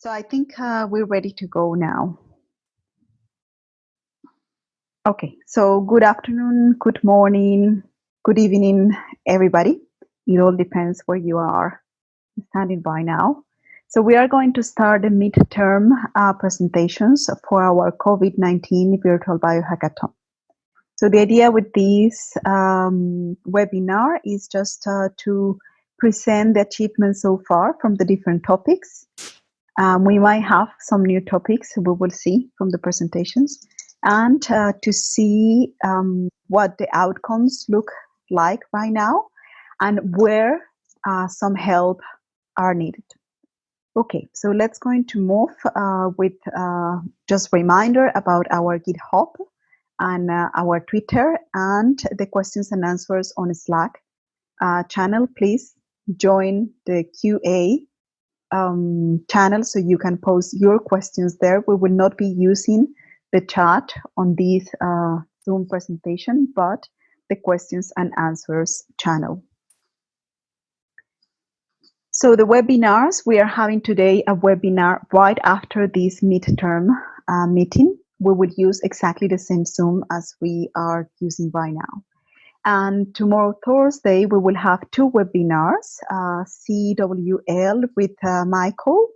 So I think uh, we're ready to go now. Okay, so good afternoon, good morning, good evening, everybody. It all depends where you are standing by now. So we are going to start the midterm uh, presentations for our COVID-19 virtual biohackathon. So the idea with this um, webinar is just uh, to present the achievements so far from the different topics. Um, we might have some new topics we will see from the presentations and uh, to see um, what the outcomes look like right now and where uh, some help are needed. Okay, so let's going to move uh, with uh, just reminder about our GitHub and uh, our Twitter and the questions and answers on Slack uh, channel. Please join the QA um, channel so you can post your questions there. We will not be using the chat on this uh, Zoom presentation, but the questions and answers channel. So the webinars, we are having today a webinar right after this midterm uh, meeting. We will use exactly the same Zoom as we are using right now. And tomorrow, Thursday, we will have two webinars, uh, CWL with uh, Michael.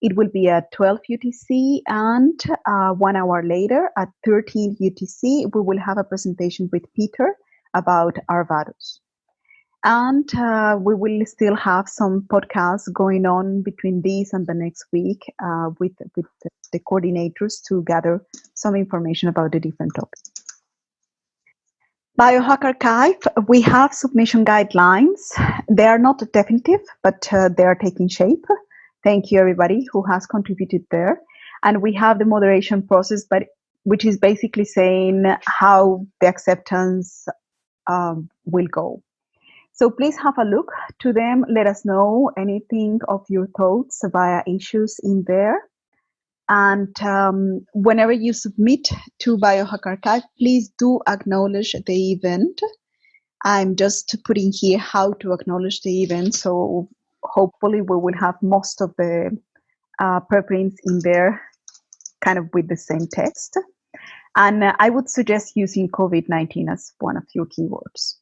It will be at 12 UTC and uh, one hour later at 13 UTC, we will have a presentation with Peter about Arvados. And uh, we will still have some podcasts going on between this and the next week uh, with, with the coordinators to gather some information about the different topics. BioHackrXiv, we have submission guidelines. They are not definitive, but uh, they are taking shape. Thank you, everybody who has contributed there. And we have the moderation process, but which is basically saying how the acceptance um, will go. So please have a look to them. Let us know anything of your thoughts via issues in there. And um, whenever you submit to BioHackrXiv, please do acknowledge the event. I'm just putting here how to acknowledge the event. So hopefully we will have most of the uh, preprints in there kind of with the same text. And uh, I would suggest using COVID-19 as one of your keywords.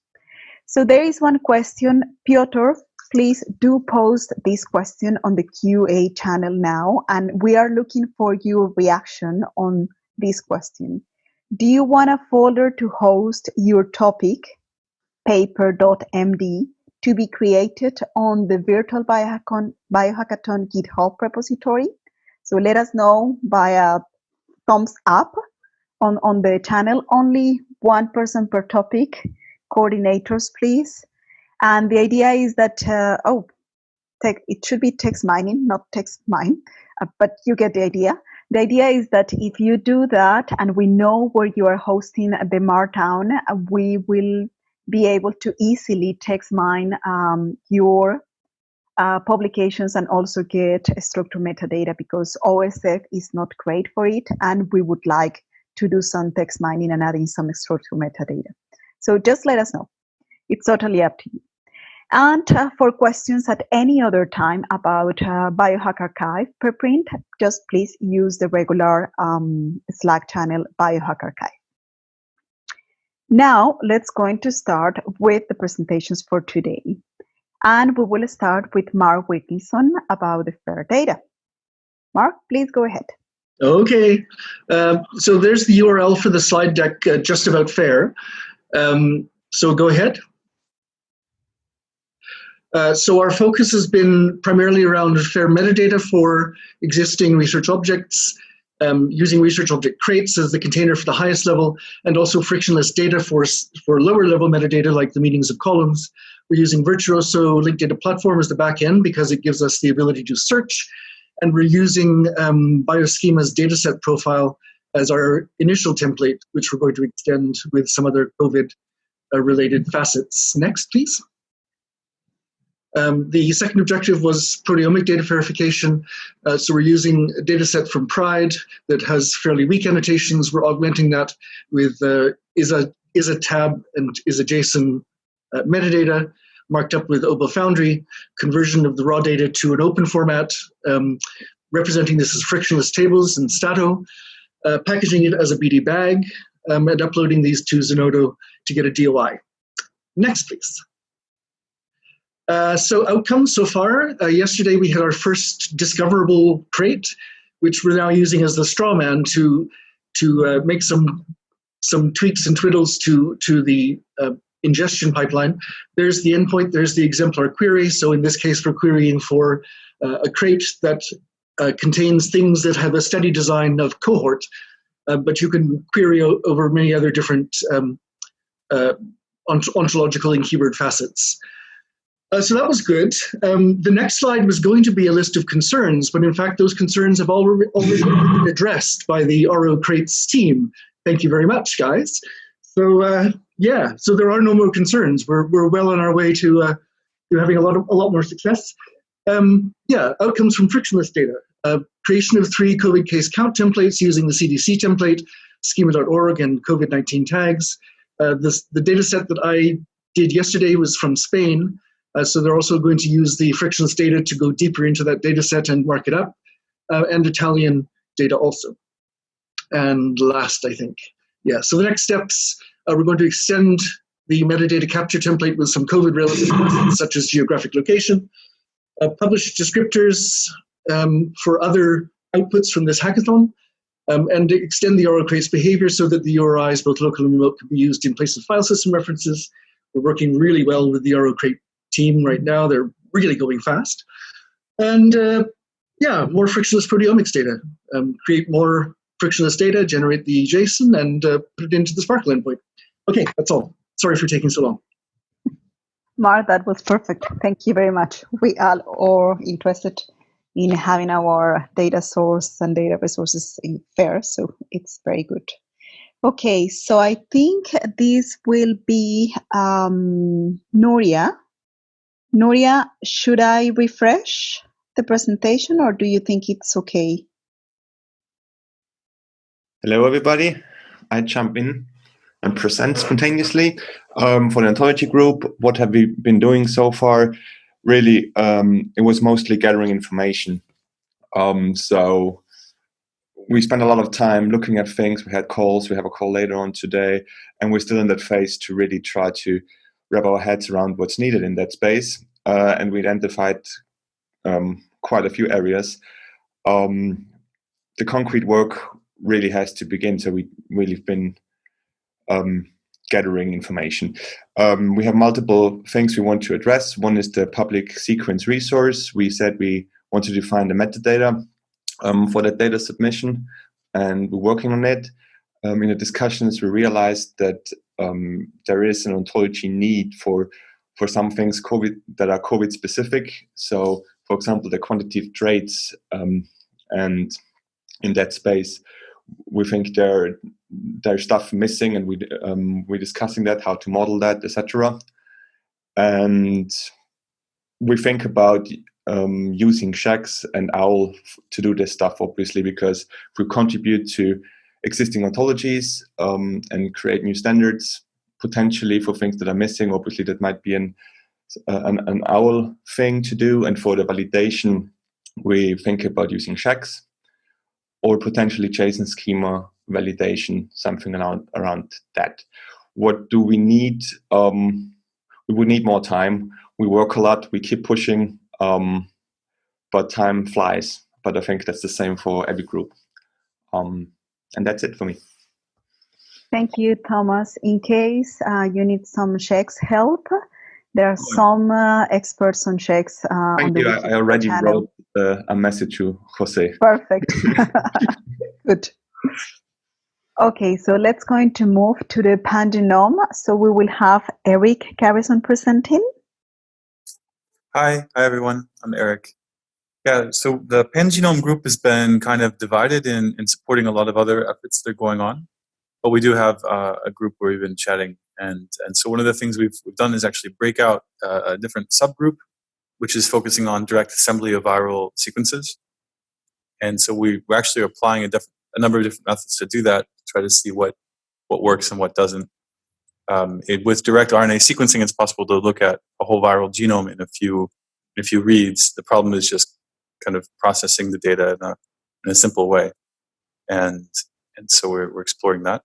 So there is one question, Piotr please do post this question on the QA channel now, and we are looking for your reaction on this question. Do you want a folder to host your topic, paper.md, to be created on the virtual biohackathon, biohackathon GitHub repository? So let us know by a thumbs up on, on the channel. Only one person per topic. Coordinators, please. And the idea is that, uh, oh, it should be text mining, not text mine, uh, but you get the idea. The idea is that if you do that and we know where you are hosting the Markdown, uh, we will be able to easily text mine um, your uh, publications and also get structured metadata because OSF is not great for it and we would like to do some text mining and adding some structured metadata. So just let us know. It's totally up to you. And uh, for questions at any other time about uh, BioHackrXiv preprint, just please use the regular um, Slack channel BioHackrXiv. Now, let's going to start with the presentations for today. And we will start with Mark Wilkinson about the FAIR data. Mark, please go ahead. Okay, um, so there's the URL for the slide deck uh, just about FAIR. Um, so go ahead. Uh, so our focus has been primarily around fair metadata for existing research objects, um, using research object crates as the container for the highest level, and also frictionless data for, for lower level metadata like the meanings of columns. We're using Virtuoso Linked Data Platform as the backend because it gives us the ability to search, and we're using um, Bioschemas dataset profile as our initial template, which we're going to extend with some other COVID-related uh, facets. Next, please. Um, the second objective was proteomic data verification. Uh, so we're using a data set from PRIDE that has fairly weak annotations. We're augmenting that with uh, ISA, ISA tab and ISA JSON uh, metadata marked up with OBO Foundry, conversion of the raw data to an open format, um, representing this as frictionless tables in Stato, uh, packaging it as a BDBag, um, and uploading these to Zenodo to get a DOI. Next, please. Uh, so outcomes so far, uh, yesterday we had our first discoverable crate, which we're now using as the straw man to, to uh, make some, some tweaks and twiddles to, to the uh, ingestion pipeline. There's the endpoint, there's the exemplar query. So in this case, we're querying for uh, a crate that contains things that have a steady design of cohort, but you can query over many other different um, ont ontological and keyword facets. Uh, so that was good. Um, the next slide was going to be a list of concerns, but in fact, those concerns have already, already been addressed by the RO Crates team. Thank you very much, guys. So uh, yeah, so there are no more concerns. We're, we're well on our way to, uh, to having a lot, of, a lot more success. Um, yeah, outcomes from frictionless data. Uh, creation of three COVID case count templates using the CDC template, schema.org, and COVID-19 tags. Uh, this, the data set that I did yesterday was from Spain. Uh, so they're also going to use the frictionless data to go deeper into that data set and mark it up, uh, and Italian data also. And last, I think, yeah, so the next steps, uh, we're going to extend the metadata capture template with some COVID relevant such as geographic location, uh, publish descriptors um, for other outputs from this hackathon, um, and extend the Crates behavior so that the URIs, both local and remote, can be used in place of file system references. We're working really well with the Crate team right now. They're really going fast. And uh, yeah, more frictionless proteomics data. Um, create more frictionless data, generate the JSON, and uh, put it into the SPARQL endpoint. Okay, that's all. Sorry for taking so long. Mark, that was perfect. Thank you very much. We are all interested in having our data source and data resources in fair, so it's very good. Okay, so I think this will be um, Nuria Nuria, should I refresh the presentation or do you think it's okay? Hello, everybody. I jump in and present spontaneously. Um, for the ontology group, what have we been doing so far? Really, um, it was mostly gathering information. Um, so we spent a lot of time looking at things. We had calls. We have a call later on today, and we're still in that phase to really try to wrap our heads around what's needed in that space. Uh, and we identified um, quite a few areas. Um, the concrete work really has to begin. So we really have been um, gathering information. Um, we have multiple things we want to address. One is the public sequence resource. We said we want to define the metadata um, for that data submission, and we're working on it. Um, in the discussions, we realized that um, there is an ontology need for for some things COVID that are COVID specific. So, for example, the quantitative traits um, and in that space, we think there there's stuff missing, and we um, we're discussing that, how to model that, etc. And we think about um, using Shex and OWL to do this stuff, obviously, because we contribute to existing ontologies um, and create new standards, potentially for things that are missing. Obviously, that might be an, uh, an, an OWL thing to do. And for the validation, we think about using Shex or potentially JSON schema validation, something around, around that. What do we need? Um, we would need more time. We work a lot, we keep pushing, um, but time flies. But I think that's the same for every group. Um, and that's it for me. Thank you, Thomas. In case uh, you need some Shex help, there are some uh, experts on Shex. Uh, Thank on you. I already channel. wrote uh, a message to Jose. Perfect. Good. Okay, so let's going to move to the pangenome. So we will have Erik Garrison presenting. Hi, hi everyone. I'm Erik. Yeah, so the pangenome group has been kind of divided in, in supporting a lot of other efforts that are going on but we do have uh, a group where we've been chatting. And, and so one of the things we've, we've done is actually break out uh, a different subgroup, which is focusing on direct assembly of viral sequences. And so we, we're actually applying a, a number of different methods to do that, to try to see what, what works and what doesn't. Um, it, with direct RNA sequencing, it's possible to look at a whole viral genome in a few in a few reads. The problem is just kind of processing the data in a, in a simple way. And, and so we're, we're exploring that.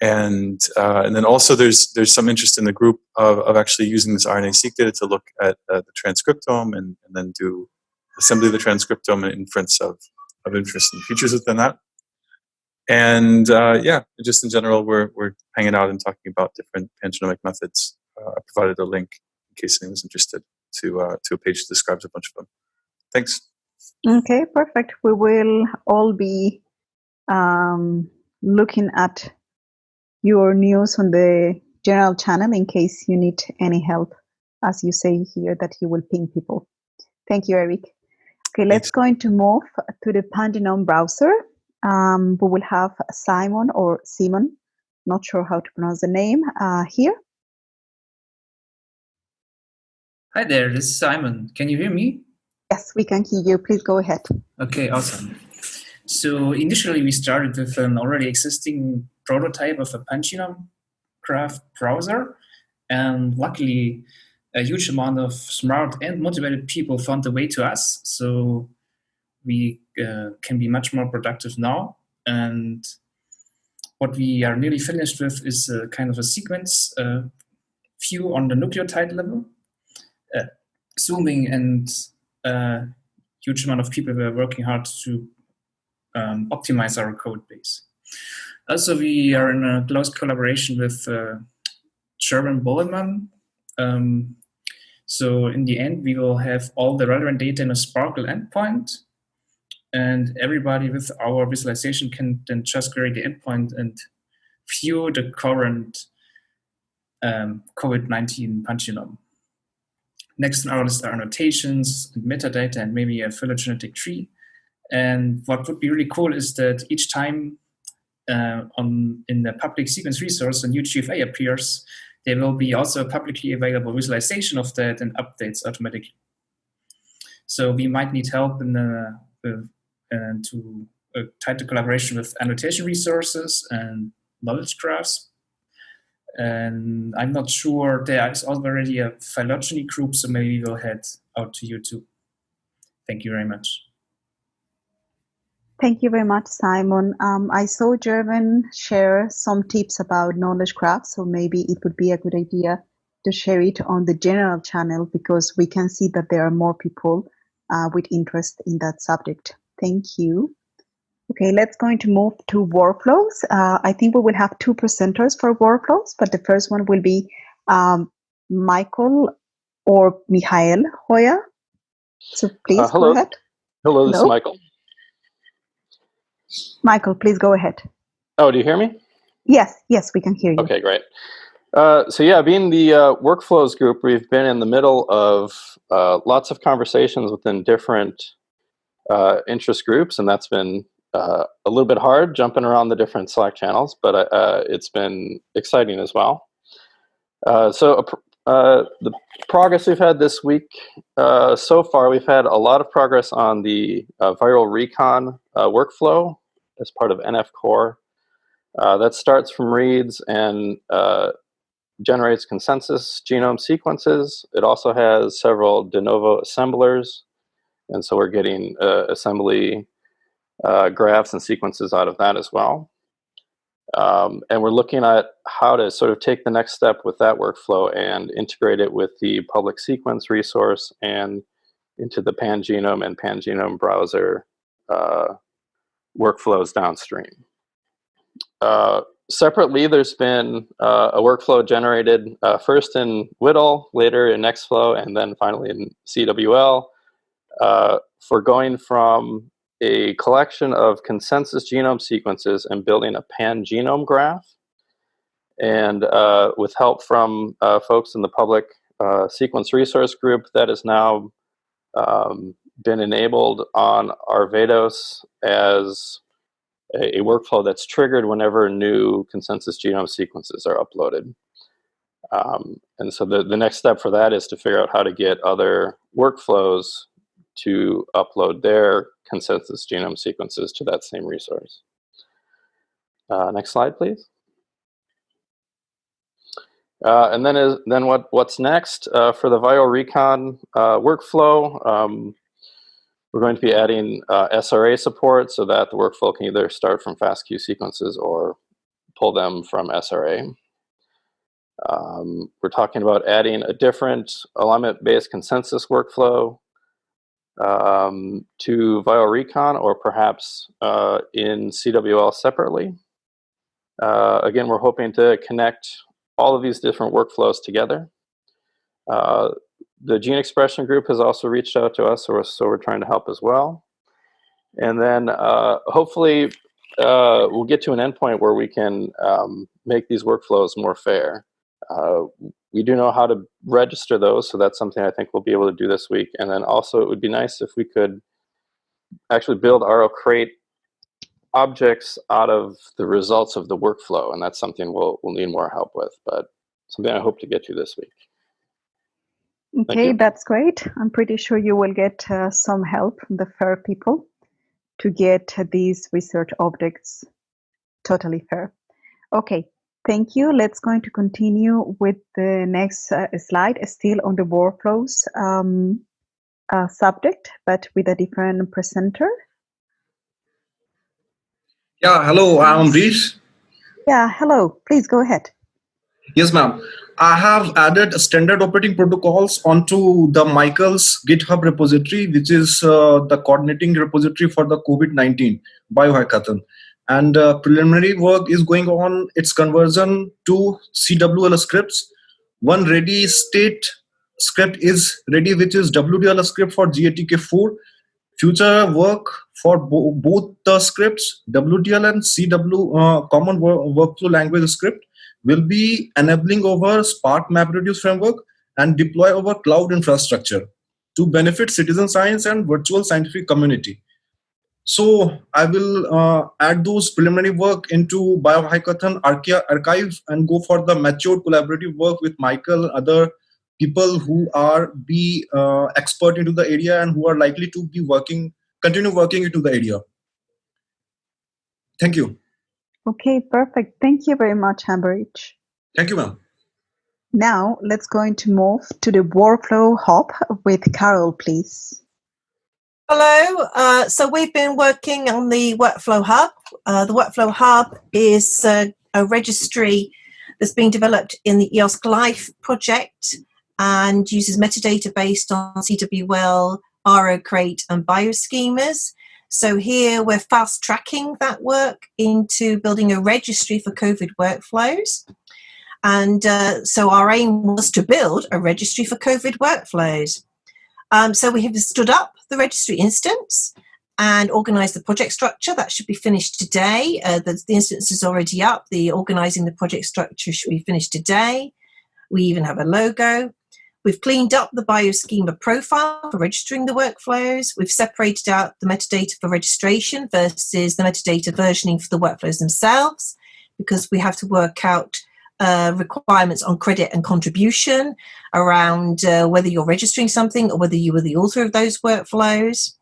And, uh, and then also there's, there's some interest in the group of, of actually using this RNA-seq data to look at uh, the transcriptome and, and then do assembly of the transcriptome and inference of, of interest and features within that. And uh, yeah, just in general, we're, we're hanging out and talking about different pangenomic methods. Uh, I provided a link in case anyone's interested to, uh, to a page that describes a bunch of them. Thanks. Okay, perfect. We will all be um, looking at your news on the general channel in case you need any help, as you say here that you will ping people. Thank you, Erik. Okay, let's go into move to the Pangenome browser. Um, we will have Simon or Simon, not sure how to pronounce the name, uh, here. Hi there, this is Simon. Can you hear me? Yes, we can hear you. Please go ahead. Okay, awesome. So initially we started with an already existing prototype of a Pangenome graph browser. And luckily, a huge amount of smart and motivated people found their way to us. So we uh, can be much more productive now. And what we are nearly finished with is a kind of a sequence uh, view on the nucleotide level. Uh, zooming and a huge amount of people were working hard to um, optimize our code base. Also, we are in a close collaboration with uh, German. Um, so in the end, we will have all the relevant data in a SPARQL endpoint and everybody with our visualization can then just query the endpoint and view the current um, COVID-19 pangenome. Next on our list are annotations and metadata and maybe a phylogenetic tree. And what would be really cool is that each time uh, on in the public sequence resource a new GFA appears, there will be also a publicly available visualization of that and updates automatically. So we might need help in the, the and to a tighter collaboration with annotation resources and knowledge graphs. And I'm not sure there is already a phylogeny group, so maybe we'll head out to YouTube. Thank you very much. Thank you very much, Simon. Um, I saw German share some tips about knowledge graphs, so maybe it would be a good idea to share it on the general channel because we can see that there are more people uh, with interest in that subject. Thank you. Okay, let's going to move to workflows. Uh, I think we will have two presenters for workflows, but the first one will be um, Michael or Michael Heuer. So please uh, hello. go ahead. Hello, this hello. is Michael. Michael, please go ahead. Oh, do you hear me? Yes, yes, we can hear you. Okay, great. Uh, so yeah, being the uh, workflows group, we've been in the middle of uh, lots of conversations within different uh, interest groups, and that's been uh, a little bit hard jumping around the different Slack channels, but uh, it's been exciting as well. Uh, so uh, the progress we've had this week uh, so far, we've had a lot of progress on the viral recon workflow as part of NF Core. that starts from reads and generates consensus genome sequences. It also has several de novo assemblers and so we're getting uh, assembly uh, graphs and sequences out of that as well. Um, and we're looking at how to sort of take the next step with that workflow and integrate it with the public sequence resource and into the pangenome and pangenome browser uh, workflows downstream. Uh, separately, there's been uh, a workflow generated uh, first in WDL, later in Nextflow, and then finally in CWL uh, for going from a collection of consensus genome sequences and building a pan-genome graph. And uh, with help from uh, folks in the public uh, sequence resource group, that has now um, been enabled on Arvados as a, a, workflow that's triggered whenever new consensus genome sequences are uploaded. Um, and so the, the next step for that is to figure out how to get other workflows to upload their consensus genome sequences to that same resource. Uh, next slide, please. Uh, and then, is, then what, what's next uh, for the viral recon uh, workflow? Um, we're going to be adding uh, SRA support so that the workflow can either start from FASTQ sequences or pull them from SRA. Um, we're talking about adding a different alignment-based consensus workflow um, to viralrecon or perhaps uh, in CWL separately. Uh, again, we're hoping to connect all of these different workflows together. Uh, the gene expression group has also reached out to us, so we're, so we're trying to help as well. And then uh, hopefully uh, we'll get to an endpoint where we can um, make these workflows more fair. We do know how to register those, so that's something I think we'll be able to do this week. And then also it would be nice if we could actually build RO crate objects out of the results of the workflow, and that's something we'll, we'll need more help with, but something I hope to get to this week. Okay, that's great. I'm pretty sure you will get uh, some help from the FAIR people to get these research objects totally fair. Okay, thank you. Let's going to continue with the next uh, slide, still on the workflows um, uh, subject, but with a different presenter. Yeah, hello, I'm Amrish. Yeah, hello. Please go ahead. Yes, ma'am. I have added standard operating protocols onto the Michael's GitHub repository, which is uh, the coordinating repository for the COVID-19 biohackathon. And uh, preliminary work is going on its conversion to CWL scripts. One ready state script is ready, which is WDL script for GATK4. Future work for bo both the scripts, WDL and CW, uh, common workflow language script, will be enabling over Spark MapReduce framework and deploy over cloud infrastructure to benefit citizen science and virtual scientific community. So I will uh, add those preliminary work into Biohackathon archive and go for the matured collaborative work with Michael and other people who are be uh, expert into the area and who are likely to be working, continue working into the area. Thank you. Okay, perfect. Thank you very much, Amrish. Thank you, ma'am. Now let's going to move to the workflow hub with Carol, please. Hello. Uh, so we've been working on the Workflow Hub. Uh, the Workflow Hub is uh, a registry that's being developed in the EOSC Life project and uses metadata based on CWL, RO-Crate and bioschemas. So here we're fast tracking that work into building a registry for COVID workflows. And uh, so our aim was to build a registry for COVID workflows. Um, so we have stood up the registry instance and organized the project structure. That should be finished today. Uh, the, the instance is already up. The organizing the project structure should be finished today. We even have a logo. We've cleaned up the bioschema profile for registering the workflows. We've separated out the metadata for registration versus the metadata versioning for the workflows themselves because we have to work out uh, requirements on credit and contribution around uh, whether you're registering something or whether you were the author of those workflows.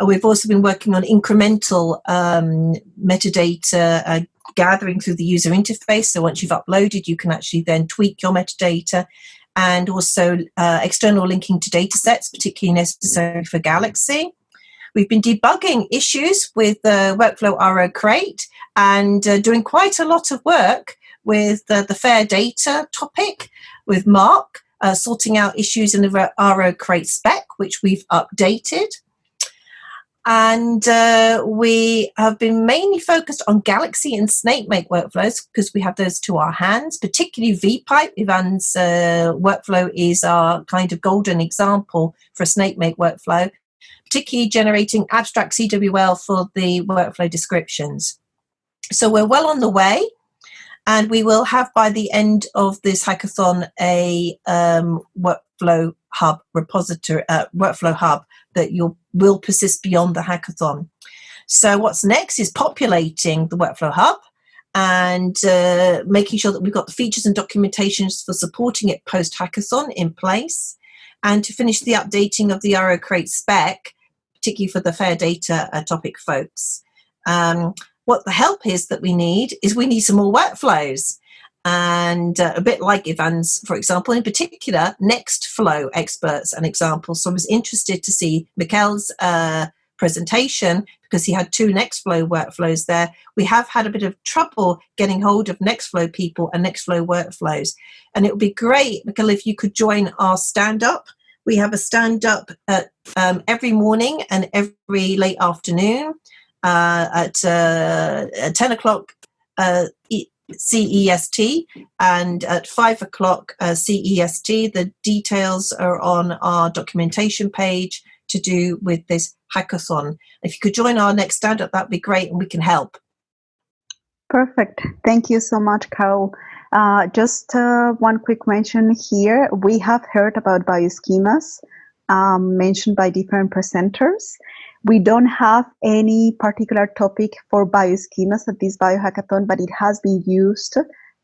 Uh, we've also been working on incremental um, metadata uh, gathering through the user interface. So once you've uploaded, you can actually then tweak your metadata and also uh, external linking to data sets, particularly necessary for Galaxy. We've been debugging issues with the Workflow RO-Crate and uh, doing quite a lot of work with the, the fair data topic with Mark, uh, sorting out issues in the RO-Crate spec, which we've updated and uh, we have been mainly focused on Galaxy and SnakeMake workflows because we have those to our hands, particularly VPipe. Ivan's uh, workflow is our kind of golden example for a SnakeMake workflow, particularly generating abstract CWL for the workflow descriptions. So we're well on the way and we will have by the end of this hackathon a um, workflow hub repository, uh, workflow hub that you'll, persist beyond the hackathon. So what's next is populating the workflow hub and uh, making sure that we've got the features and documentations for supporting it post hackathon in place and to finish the updating of the RO-Crate spec, particularly for the fair data uh, topic folks. Um, what the help is that we need is we need some more workflows. and uh, a bit like Ivan's, for example, in particular, Nextflow experts and examples. So I was interested to see Mikkel's uh, presentation because he had two Nextflow workflows there. We have had a bit of trouble getting hold of Nextflow people and Nextflow workflows. And it would be great, Mikkel, if you could join our stand up. We have a stand up at, um, every morning and every late afternoon at, uh, at 10 o'clock uh, CEST and at five o'clock uh, CEST. The details are on our documentation page to do with this hackathon. If you could join our next stand up, that'd be great and we can help. Perfect. Thank you so much, Carol. Uh, just uh, one quick mention here. We have heard about bioschemas um, mentioned by different presenters. We don't have any particular topic for bioschemas at this biohackathon, but it has been used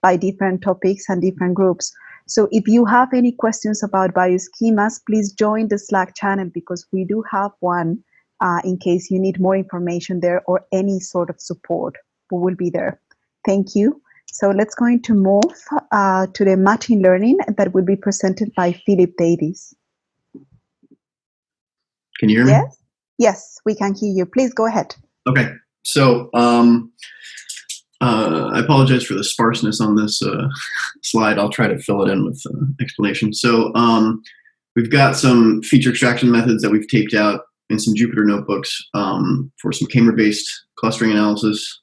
by different topics and different groups. So if you have any questions about bioschemas, please join the Slack channel because we do have one uh, in case you need more information there or any sort of support. We will be there. Thank you. So let's going to move uh, to the machine learning that will be presented by Philip Davies. Can you hear me? Yes. Yes, we can hear you. Please go ahead. Okay. So um, uh, I apologize for the sparseness on this uh, slide. I'll try to fill it in with uh, explanation. So um, we've got some feature extraction methods that we've taped out in some Jupyter notebooks um, for some K-MER-based clustering analysis.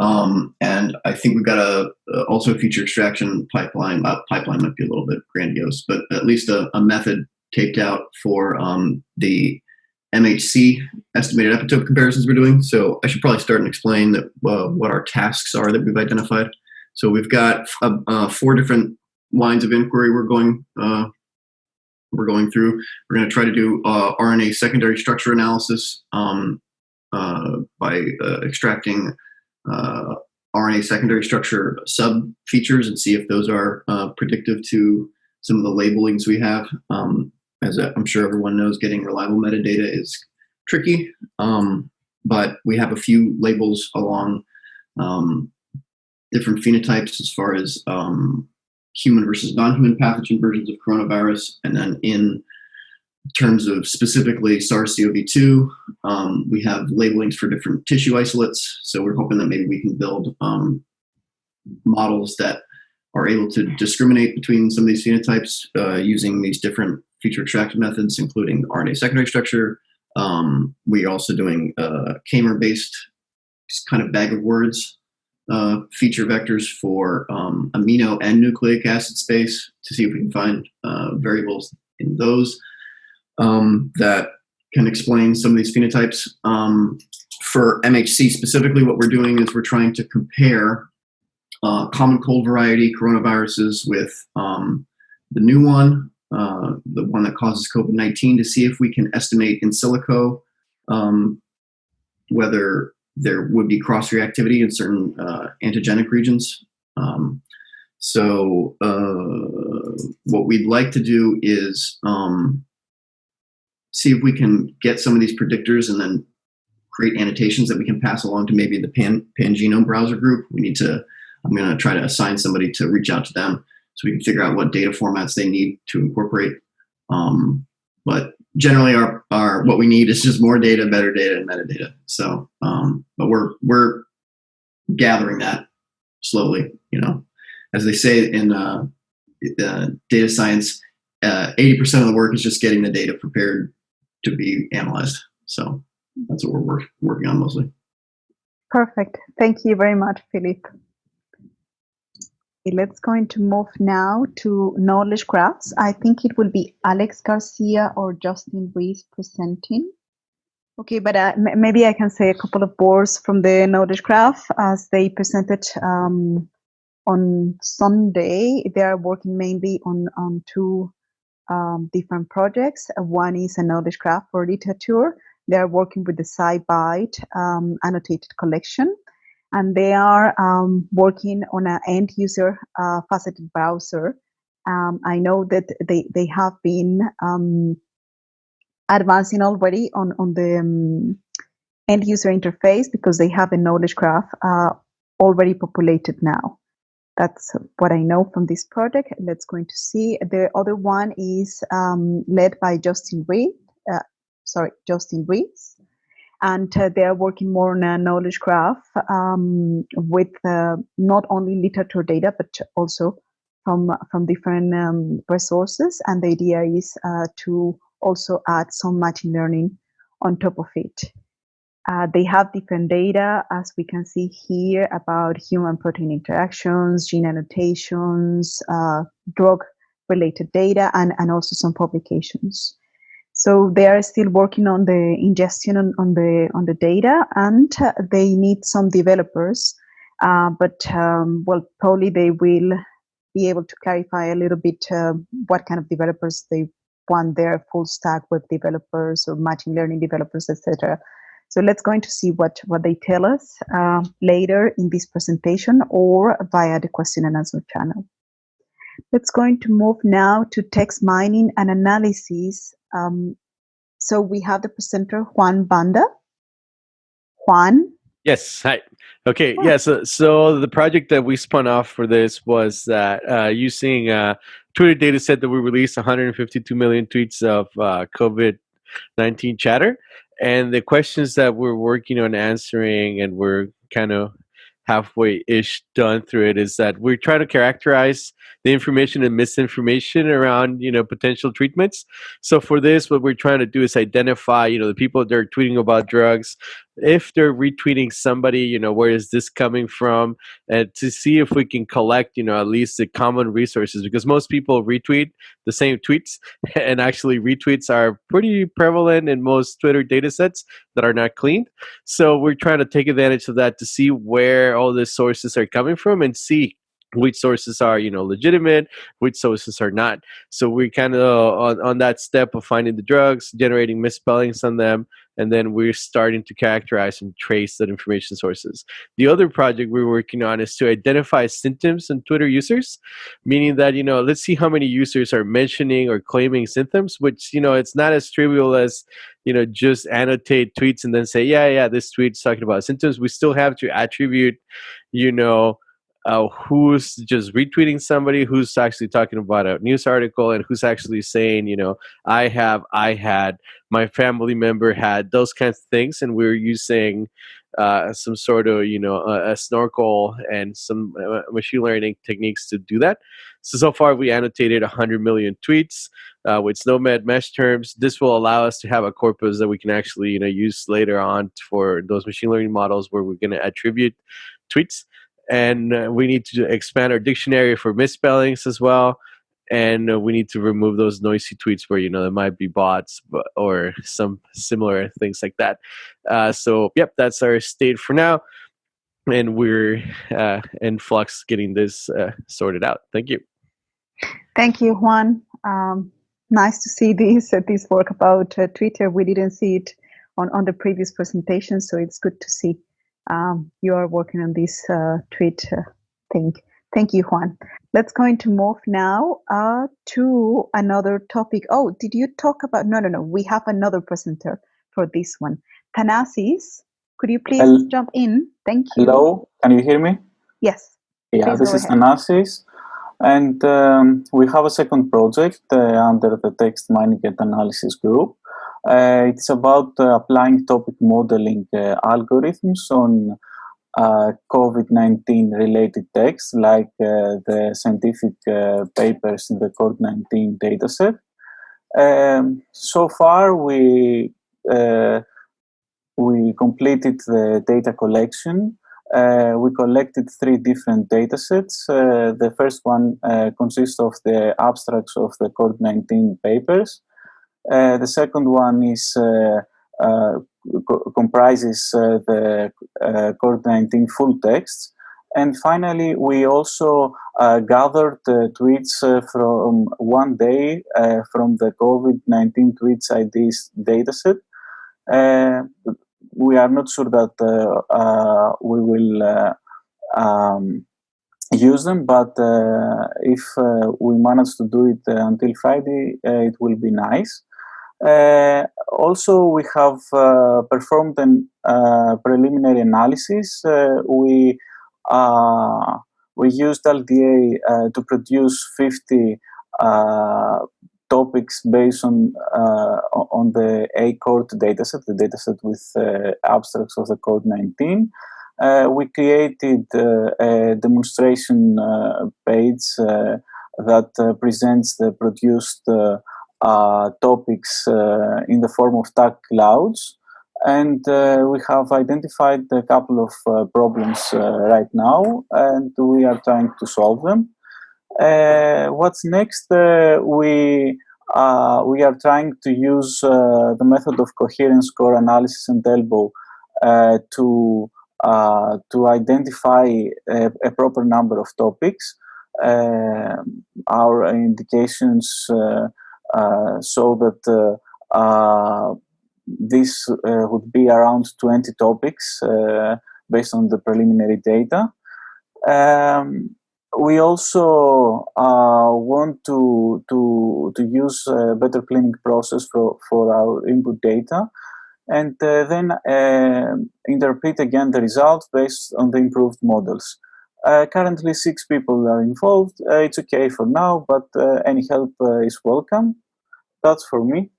Um, and I think we've got a, a also a feature extraction pipeline. Uh, pipeline might be a little bit grandiose, but at least a, a method taped out for um, the MHC estimated epitope comparisons we're doing. So I should probably start and explain that uh, what our tasks are that we've identified. So we've got uh, uh, four different lines of inquiry we're going uh, we're going through. We're going to try to do uh, RNA secondary structure analysis um, uh, by extracting RNA secondary structure sub features and see if those are predictive to some of the labelings we have. Um, as I'm sure everyone knows, getting reliable metadata is tricky, um, but we have a few labels along um, different phenotypes as far as um, human versus non-human pathogen versions of coronavirus, and then in terms of specifically SARS-CoV-2, um, we have labelings for different tissue isolates. So we're hoping that maybe we can build um, models that are able to discriminate between some of these phenotypes uh, using these different feature extraction methods, including RNA secondary structure. Um, we're also doing uh, K-MER-based kind of bag of words uh, feature vectors for um, amino and nucleic acid space to see if we can find uh, variables in those um, that can explain some of these phenotypes. Um, for MHC specifically, what we're doing is we're trying to compare uh, common cold variety coronaviruses with um, the new one, uh, the one that causes COVID-19, to see if we can estimate in silico um, whether there would be cross-reactivity in certain uh, antigenic regions. Um, so uh, what we'd like to do is um, see if we can get some of these predictors and then create annotations that we can pass along to maybe the Pan, Pangenome browser group. We need to I'm going to try to assign somebody to reach out to them so we can figure out what data formats they need to incorporate. Um, but generally, our, our what we need is just more data, better data, and metadata. So, um, but we're we're gathering that slowly. You know, as they say in uh, uh, data science, uh, 80% of the work is just getting the data prepared to be analyzed. So that's what we're work, working on mostly. Perfect. Thank you very much, Philip. Let's going to move now to knowledge graphs. I think it will be Alex Garcia or Justin Reese presenting. Okay, but uh, maybe I can say a couple of words from the knowledge graph as they presented um, on Sunday. They are working mainly on, on two um, different projects. One is a knowledge graph for literature. They are working with the SciBite um, annotated collection and they are um, working on an end user uh, faceted browser. Um, I know that they, they have been um, advancing already on, on the um, end user interface because they have a knowledge graph uh, already populated now. That's what I know from this project. Let's go to see. The other one is um, led by Justin Reed. Uh, sorry, Justin Reese. And uh, they are working more on a knowledge graph um, with uh, not only literature data, but also from, from different um, resources. And the idea is uh, to also add some machine learning on top of it. Uh, they have different data, as we can see here, about human protein interactions, gene annotations, uh, drug related data, and, and also some publications. So they are still working on the ingestion on, on the on the data, and uh, they need some developers. Uh, but um, well, probably they will be able to clarify a little bit uh, what kind of developers they want their full stack web developers or machine learning developers, etc. So let's go into see what, what they tell us uh, later in this presentation or via the question and answer channel. Let's going to move now to text mining and analysis. Um, so we have the presenter Juan Banda. Juan. Yes. Hi. Okay. Yeah. So, so the project that we spun off for this was that uh, using a Twitter data set that we released 152 million tweets of uh, COVID 19 chatter and the questions that we're working on answering and we're kind of halfway ish done through it is that we're trying to characterize the information and misinformation around you know potential treatments. So for this what we're trying to do is identify you know the people that are tweeting about drugs if they're retweeting somebody you know where is this coming from? And to see if we can collect you know at least the common resources because most people retweet the same tweets and actually retweets are pretty prevalent in most twitter data sets that are not cleaned. So we're trying to take advantage of that to see where all the sources are coming from and see which sources are you know legitimate which sources are not. So we kind of uh, on, on that step of finding the drugs generating misspellings on them and then we're starting to characterize and trace that information sources. The other project we're working on is to identify symptoms in twitter users meaning that you know let's see how many users are mentioning or claiming symptoms which you know it's not as trivial as you know just annotate tweets and then say yeah yeah this tweet's talking about symptoms. We still have to attribute you know uh, who's just retweeting somebody who's actually talking about a news article and who's actually saying you know i have i had my family member had those kinds of things and we are using uh, some sort of you know a, a snorkel and some uh, machine learning techniques to do that. So so far we annotated 100 million tweets uh, with SNOMED mesh terms. This will allow us to have a corpus that we can actually you know use later on for those machine learning models where we're going to attribute tweets and uh, we need to expand our dictionary for misspellings as well and uh, we need to remove those noisy tweets where you know there might be bots but, or some similar things like that. Uh, so yep that's our state for now and we're uh, in flux getting this uh, sorted out. Thank you. Thank you juan. Um, nice to see this uh, this work about twitter. We didn't see it on, on the previous presentation so it's good to see um, you are working on this uh, tweet uh, thing. Thank you, Juan. Let's go into move now uh, to another topic. Oh, did you talk about? No, no, no. We have another presenter for this one. Thanasis, could you please Hello. jump in? Thank you. Hello, can you hear me? Yes. Yeah, Please this is ahead. Thanasis. And um, we have a second project uh, under the text mining and analysis group. Uh, it's about uh, applying topic modeling uh, algorithms on uh, COVID-19 related texts like the scientific papers in the COVID-19 dataset. Um, so far, we we completed the data collection. Uh, we collected three different data sets. Uh, the first one uh, consists of the abstracts of the COVID-19 papers. Uh, the second one is uh, uh, co- comprises the uh, COVID-19 full texts. And finally, we also gathered tweets from one day from the COVID-19 tweets IDs dataset. We are not sure that we will um, use them, but uh, if uh, we manage to do it uh, until Friday, it will be nice. Uh, also, we have uh, performed a uh, preliminary analysis. Uh, we uh, we used LDA to produce 50 uh, topics based on on the ACORD dataset, the dataset with abstracts of the CORD-19. Uh, we created a demonstration page that presents the produced topics in the form of tag clouds. And uh, we have identified a couple of uh, problems uh, right now and we are trying to solve them. Uh, what's next? Uh, we uh, we are trying to use the method of coherence score analysis and elbow to to identify a, a, proper number of topics. Our indications show that this uh, would be around 20 topics uh, based on the preliminary data. Um, we also uh, want to, to, to use a better cleaning process for, for our input data and uh, then uh, interpret again the results based on the improved models. Uh, currently six people are involved. Uh, it's okay for now, but uh, any help uh, is welcome. That's for me.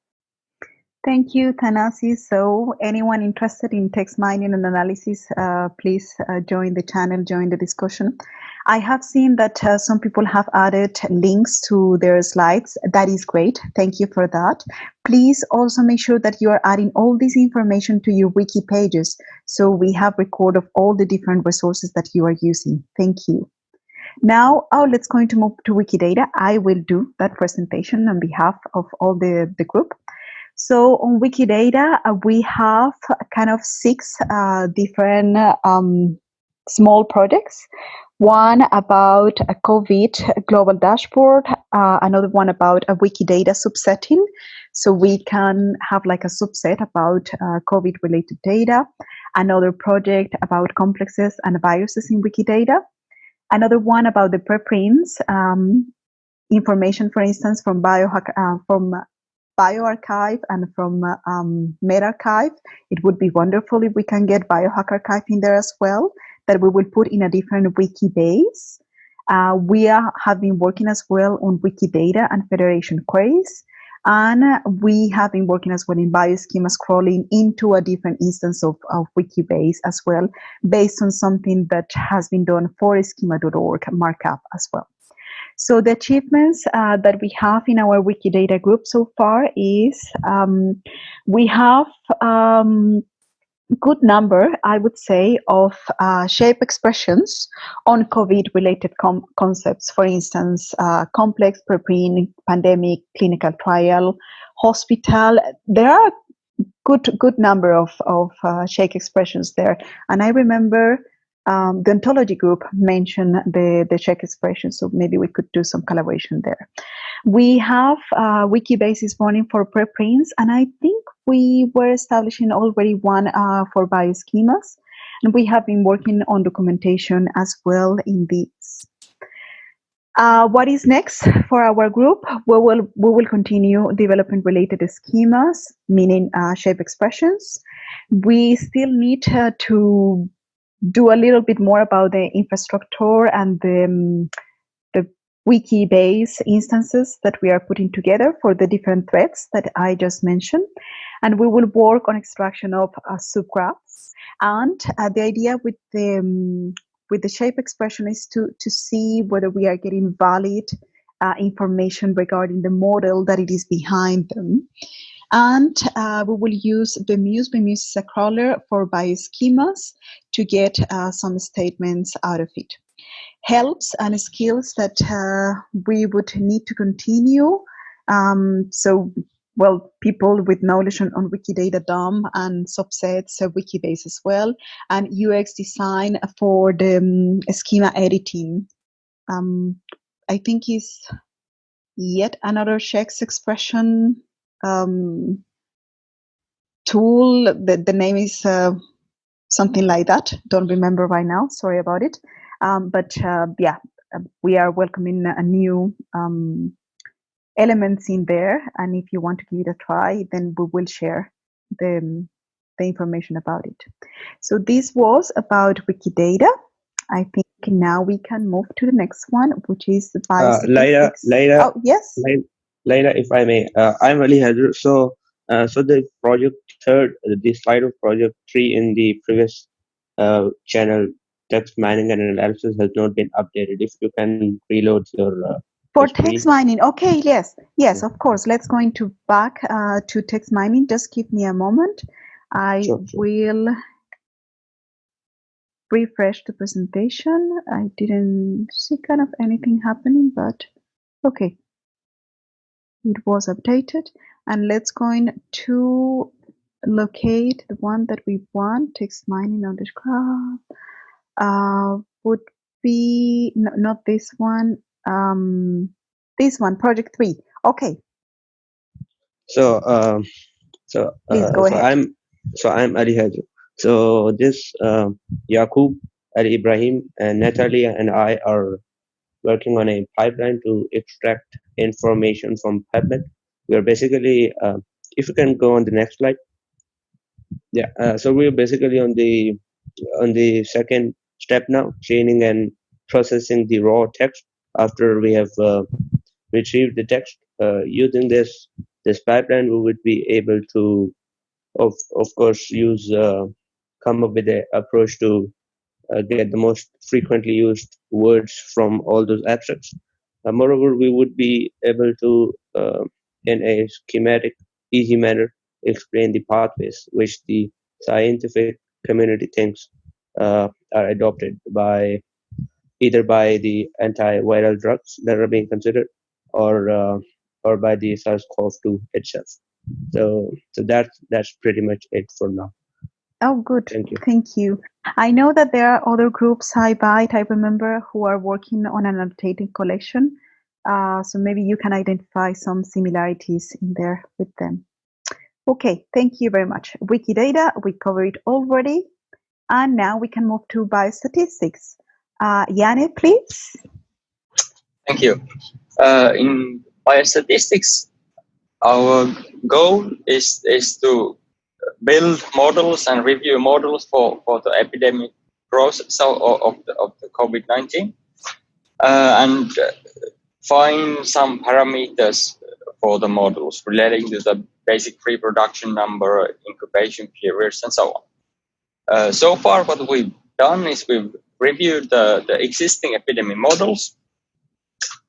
Thank you, Thanasi. So anyone interested in text mining and analysis, uh, please uh, join the channel, join the discussion. I have seen that uh, some people have added links to their slides. That is great. Thank you for that. Please also make sure that you are adding all this information to your wiki pages. So we have record of all the different resources that you are using. Thank you. Now, oh, let's going to move to Wikidata. I will do that presentation on behalf of all the, the group. So on Wikidata, uh, we have kind of six uh, different um, small projects. One about a COVID global dashboard, uh, another one about a Wikidata subsetting. So we can have like a subset about uh, COVID related data. Another project about complexes and viruses in Wikidata. Another one about the preprints, um, information, for instance, from biohack, uh, from bioRxiv and from um, medRxiv. It would be wonderful if we can get BioHackrXiv in there as well, that we will put in a different Wikibase. Uh, we are, have been working as well on Wikidata and Federation queries. And we have been working as well in Bioschemas crawling into a different instance of, of Wikibase as well, based on something that has been done for schema.org markup as well. So the achievements uh, that we have in our Wikidata group so far is um, we have um, good number, I would say, of uh, shape expressions on COVID-related concepts. For instance, uh, complex, preprint, pandemic, clinical trial, hospital. There are good good number of of uh, shape expressions there, and I remember um, the ontology group mentioned the, the shape expression, so maybe we could do some collaboration there. We have uh, Wikibases running for preprints, and I think we were establishing already one uh, for bioschemas, and we have been working on documentation as well in these. Uh, what is next for our group? We will, we will continue developing related schemas, meaning uh, shape expressions. We still need uh, to do a little bit more about the infrastructure and the, um, the Wikibase instances that we are putting together for the different threads that I just mentioned. And we will work on extraction of uh, subgraphs. And uh, the idea with the, um, with the shape expression is to, to see whether we are getting valid uh, information regarding the model that it is behind them. And uh, we will use BMUSE. BMUSE is a crawler for bioschemas to get uh, some statements out of it. Helps and skills that uh, we would need to continue. Um, so, well, people with knowledge on, on Wikidata DOM and subsets, uh, Wikibase as well, and UX design for the um, schema editing. Um, I think is yet another ShEx expression um, tool. The, the name is uh, something like that. Don't remember right now. Sorry about it. Um, but uh, yeah, uh, we are welcoming a new um, elements in there. And if you want to give it a try, then we will share the, the information about it. So this was about Wikidata. I think now we can move to the next one, which is the Uh, Laila, biostatistics. Laila, Oh, yes. Laila, Laila, if I may, uh, I'm Ali Hadr. So, uh, so the project third, the slide of project three in the previous uh, channel, text mining and analysis has not been updated. If you can reload your uh, For text mining, okay, yes, yes, of course. Let's go into back uh, to text mining. Just give me a moment. I Sure, sure. will refresh the presentation. I didn't see kind of anything happening, but okay, it was updated. And let's go in to locate the one that we want. Text mining graph uh, would be no, not this one. Um, this one, project three. Okay, So, um, so, uh, so. I'm, so I'm Ali Hadr. So this um Yaqub, Ali Ibrahim, and Natalia and I are working on a pipeline to extract information from PubMed. We're basically, uh, if you can go on the next slide. Yeah, uh, so we're basically on the on the second step now, chaining and processing the raw text after we have uh, retrieved the text. Uh, using this this pipeline, we would be able to, of of course, use uh, come up with an approach to uh, get the most frequently used words from all those abstracts. Uh, moreover, we would be able to, uh, in a schematic, easy manner, explain the pathways which the scientific community thinks uh, are adopted by either by the antiviral drugs that are being considered or uh, or by the SARS-CoV-2 itself. So so that's that's pretty much it for now. Oh, good. Thank you. Thank you. I know that there are other groups, SciBite, I remember, who are working on an annotated collection. Uh, so maybe you can identify some similarities in there with them. Okay, thank you very much. Wikidata, we covered it already. And now we can move to biostatistics. Uh, Yanni, please. Thank you. Uh, in biostatistics, our goal is, is to build models and review models for, for the epidemic process of, of the, of the COVID-19 uh, and uh, find some parameters for the models relating to the basic reproduction number, incubation periods, and so on. Uh, so far, what we've done is we've reviewed the, the existing epidemic models.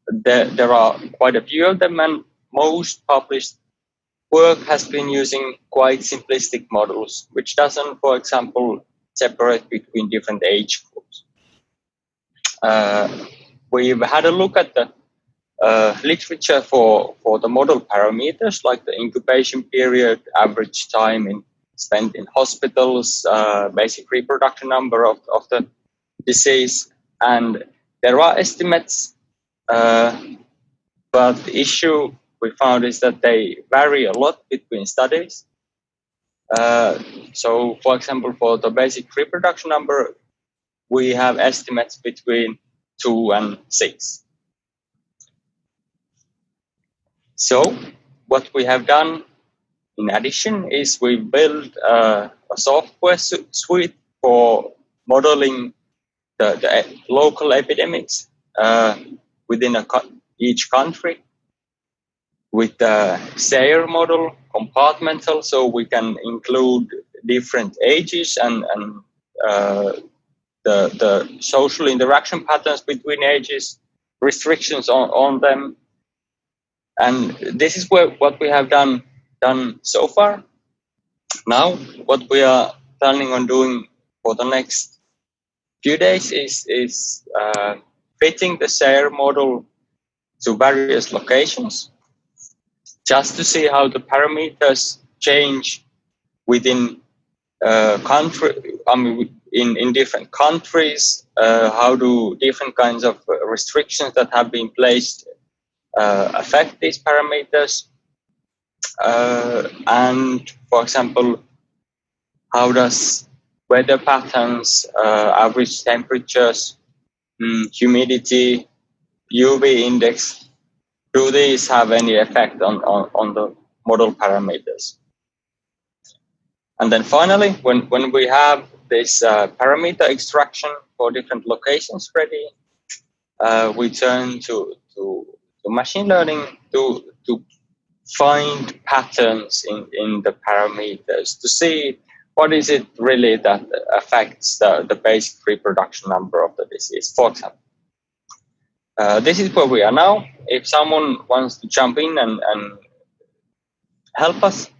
There, there are quite a few of them, and most published work has been using quite simplistic models, which doesn't, for example, separate between different age groups. Uh, we've had a look at the uh, literature for, for the model parameters like the incubation period, average time in, spent in hospitals, uh, basic reproduction number of, of the disease, and there are estimates, uh, but the issue we found is that they vary a lot between studies. Uh, so, for example, for the basic reproduction number, we have estimates between two and six. So, what we have done in addition is we built uh, a software su suite for modeling the, the local epidemics uh, within co each country with the SEIR model, compartmental, so we can include different ages and, and uh, the, the social interaction patterns between ages, restrictions on, on them. And this is where, what we have done, done so far. Now, what we are planning on doing for the next few days is, is uh, fitting the SEIR model to various locations just to see how the parameters change within uh, country, I mean, in, in different countries, uh, how do different kinds of restrictions that have been placed uh, affect these parameters? Uh, and for example, how does weather patterns, uh, average temperatures, mm, humidity, UV index, do these have any effect on, on, on the model parameters? And then finally, when, when we have this uh, parameter extraction for different locations ready, uh, we turn to, to, to machine learning to, to find patterns in, in the parameters to see what is it really that affects the, the basic reproduction number of the disease, for example. Uh, this is where we are now. If someone wants to jump in and, and help us,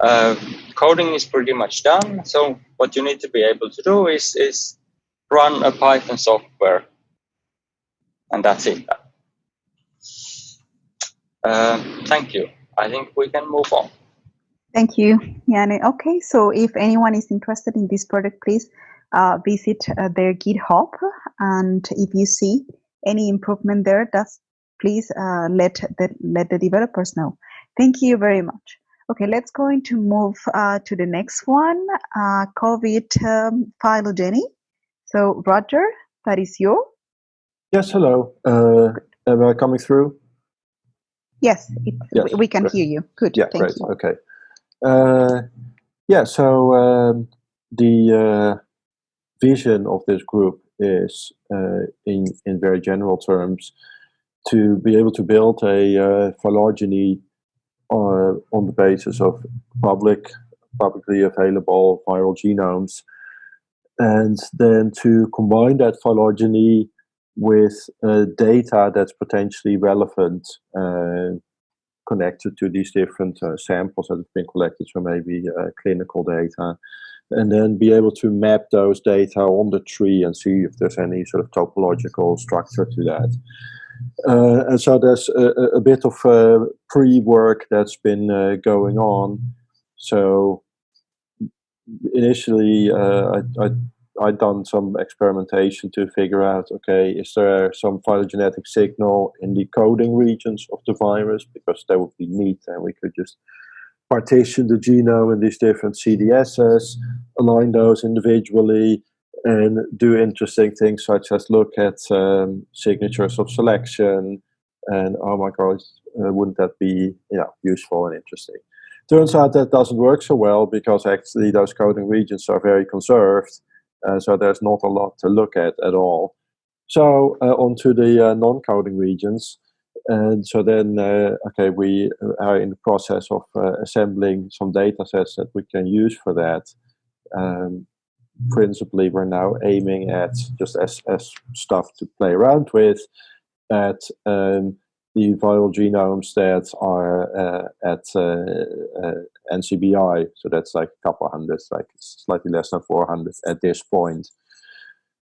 uh, coding is pretty much done. So what you need to be able to do is, is run a Python software, and that's it. Uh, thank you. I think we can move on. Thank you, Yanni. Okay, so if anyone is interested in this product, please uh, visit uh, their GitHub, and if you see any improvement there, just please uh, let the let the developers know. Thank you very much. Okay, let's go into move uh, to the next one, uh, COVID um, phylogeny. So Roger, that is you. Yes, hello. Uh, am I coming through? Yes, it, Yes, we- we can great. hear you. Good, Yeah, thank great. you. Okay. Uh, yeah, so um, the uh, vision of this group is, uh, in in very general terms, to be able to build a uh, phylogeny uh, on the basis of public, publicly available viral genomes, and then to combine that phylogeny with uh, data that's potentially relevant uh, connected to these different uh, samples that have been collected, so maybe uh, clinical data, and then be able to map those data on the tree and see if there's any sort of topological structure to that. Uh, and so there's a, a- bit of uh, pre-work that's been uh, going on. So initially, uh, I, I I'd done some experimentation to figure out, okay, is there some phylogenetic signal in the coding regions of the virus? Because that would be neat, and we could just partition the genome in these different CDSs, align those individually, and do interesting things such as look at um, signatures of selection. And oh my God, uh, wouldn't that be you know useful and interesting? Turns out that doesn't work so well because actually those coding regions are very conserved, uh, so there's not a lot to look at at all. So uh, onto the uh, non-coding regions. And so then, uh, okay, we are in the process of uh, assembling some data sets that we can use for that. Um, principally, we're now aiming at just as, as stuff to play around with, at um, the viral genomes that are uh, at uh, uh, NCBI. So that's like a couple hundred, like slightly less than 400 at this point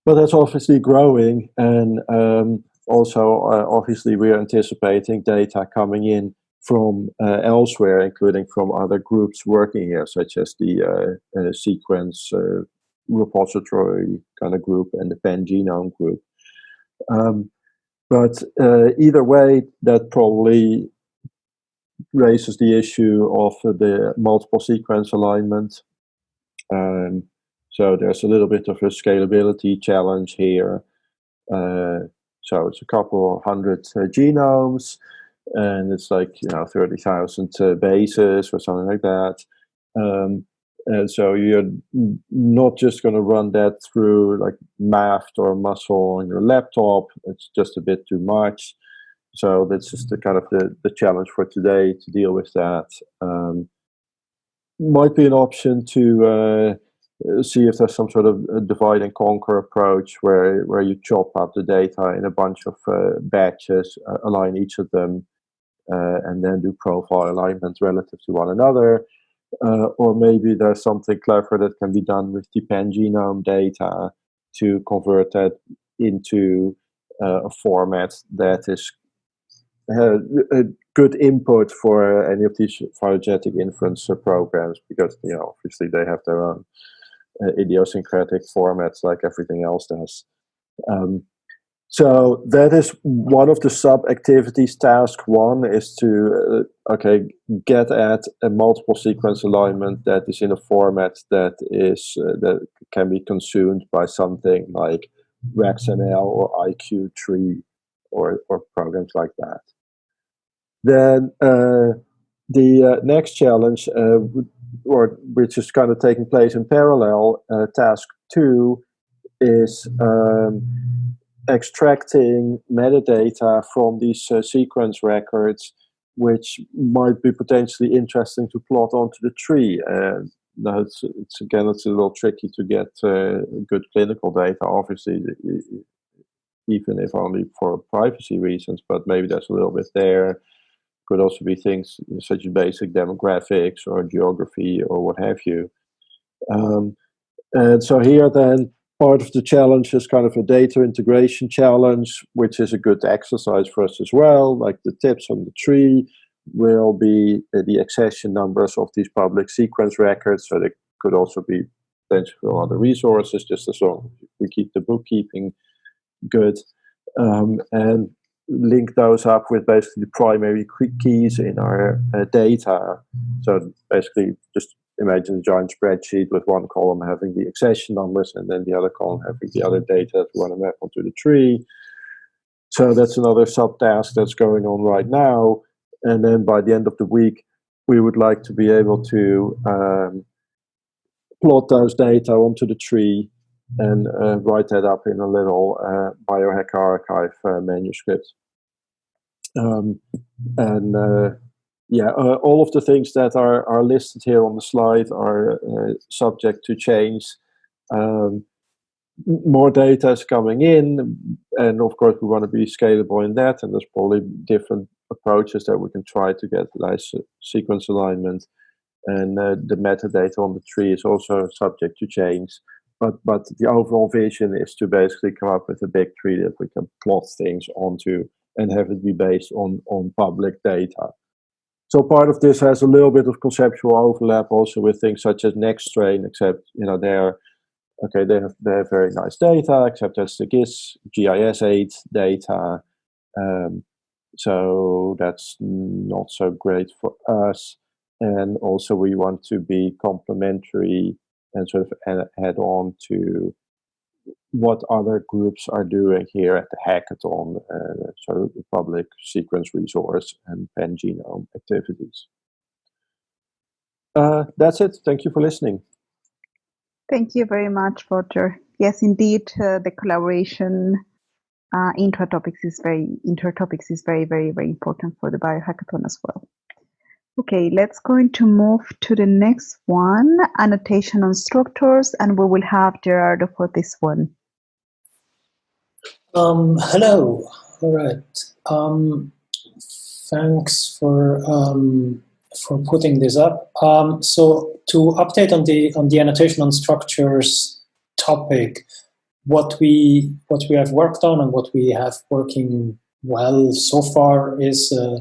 but that's obviously growing and um, also uh, obviously we're anticipating data coming in from uh, elsewhere including from other groups working here such as the uh, sequence repository kind of group and the pan genome group um, but either way that probably raises the issue of the multiple sequence alignment um, so there's a little bit of a scalability challenge here. Uh, so it's a couple hundred uh, genomes, and it's like you know thirty thousand uh, bases or something like that. Um, and so you're not just going to run that through like MAFFT or Muscle on your laptop. It's just a bit too much. So that's just the kind of the, the challenge for today to deal with that. Um, might be an option to uh, see if there's some sort of uh, divide and conquer approach where where you chop up the data in a bunch of uh, batches, uh, align each of them, uh, and then do profile alignment relative to one another. Uh, or maybe there's something clever that can be done with the pan genome data to convert that into uh, a format that is uh, a good input for any of these phylogenetic inference uh, programs because you know obviously they have their own uh, idiosyncratic formats like everything else does. Um, so that is one of the sub activities. Task one is to uh, okay get at a multiple sequence alignment that is in a format that is uh, that can be consumed by something like RAxML or IQ-TREE or or programs like that. Then uh, the uh, next challenge uh, would or which is kind of taking place in parallel, uh, task two is um, extracting metadata from these uh, sequence records, which might be potentially interesting to plot onto the tree. Uh, now it's, it's, again it's a little tricky to get uh, good clinical data, obviously, even if only for privacy reasons. But maybe there's a little bit there. Could also be things such as basic demographics or geography or what have you. Um, and so here then part of the challenge is kind of a data integration challenge, which is a good exercise for us as well. Like the tips on the tree will be the accession numbers of these public sequence records. So they could also be potential other resources, just as long as we keep the bookkeeping good. Um, and link those up with basically the primary keys in our uh, data. So basically just imagine a giant spreadsheet with one column having the accession numbers and then the other column having the other data that we want to map onto the tree. So that's another subtask that's going on right now. And then by the end of the week, we would like to be able to um, plot those data onto the tree and uh, write that up in a little uh, BioHackrXiv uh, manuscript. Um, and uh, yeah, uh, all of the things that are, are listed here on the slide are uh, subject to change. Um, more data is coming in, and of course we want to be scalable in that, and there's probably different approaches that we can try to get nice sequence alignment. And the metadata on the tree is also subject to change. But, but the overall vision is to basically come up with a big tree that we can plot things onto and have it be based on, on public data. So part of this has a little bit of conceptual overlap also with things such as Nextstrain, except you know they're okay. They have they have very nice data, except that's the GIS GISAID data. Um, so that's not so great for us. And also we want to be complementary and sort of add on to what other groups are doing here at the hackathon, uh, so the public sequence resource and pangenome activities. Uh, that's it. Thank you for listening. Thank you very much, Roger. Yes, indeed, uh, the collaboration uh, intra-topics is very inter-topics is very, very, very important for the biohackathon as well. Okay, let's go to move to the next one, annotation on structures, and we will have Gerardo for this one. Um, hello. All right. Um, thanks for um, for putting this up. Um, so to update on the on the annotation on structures topic, what we what we have worked on and what we have working well so far is uh,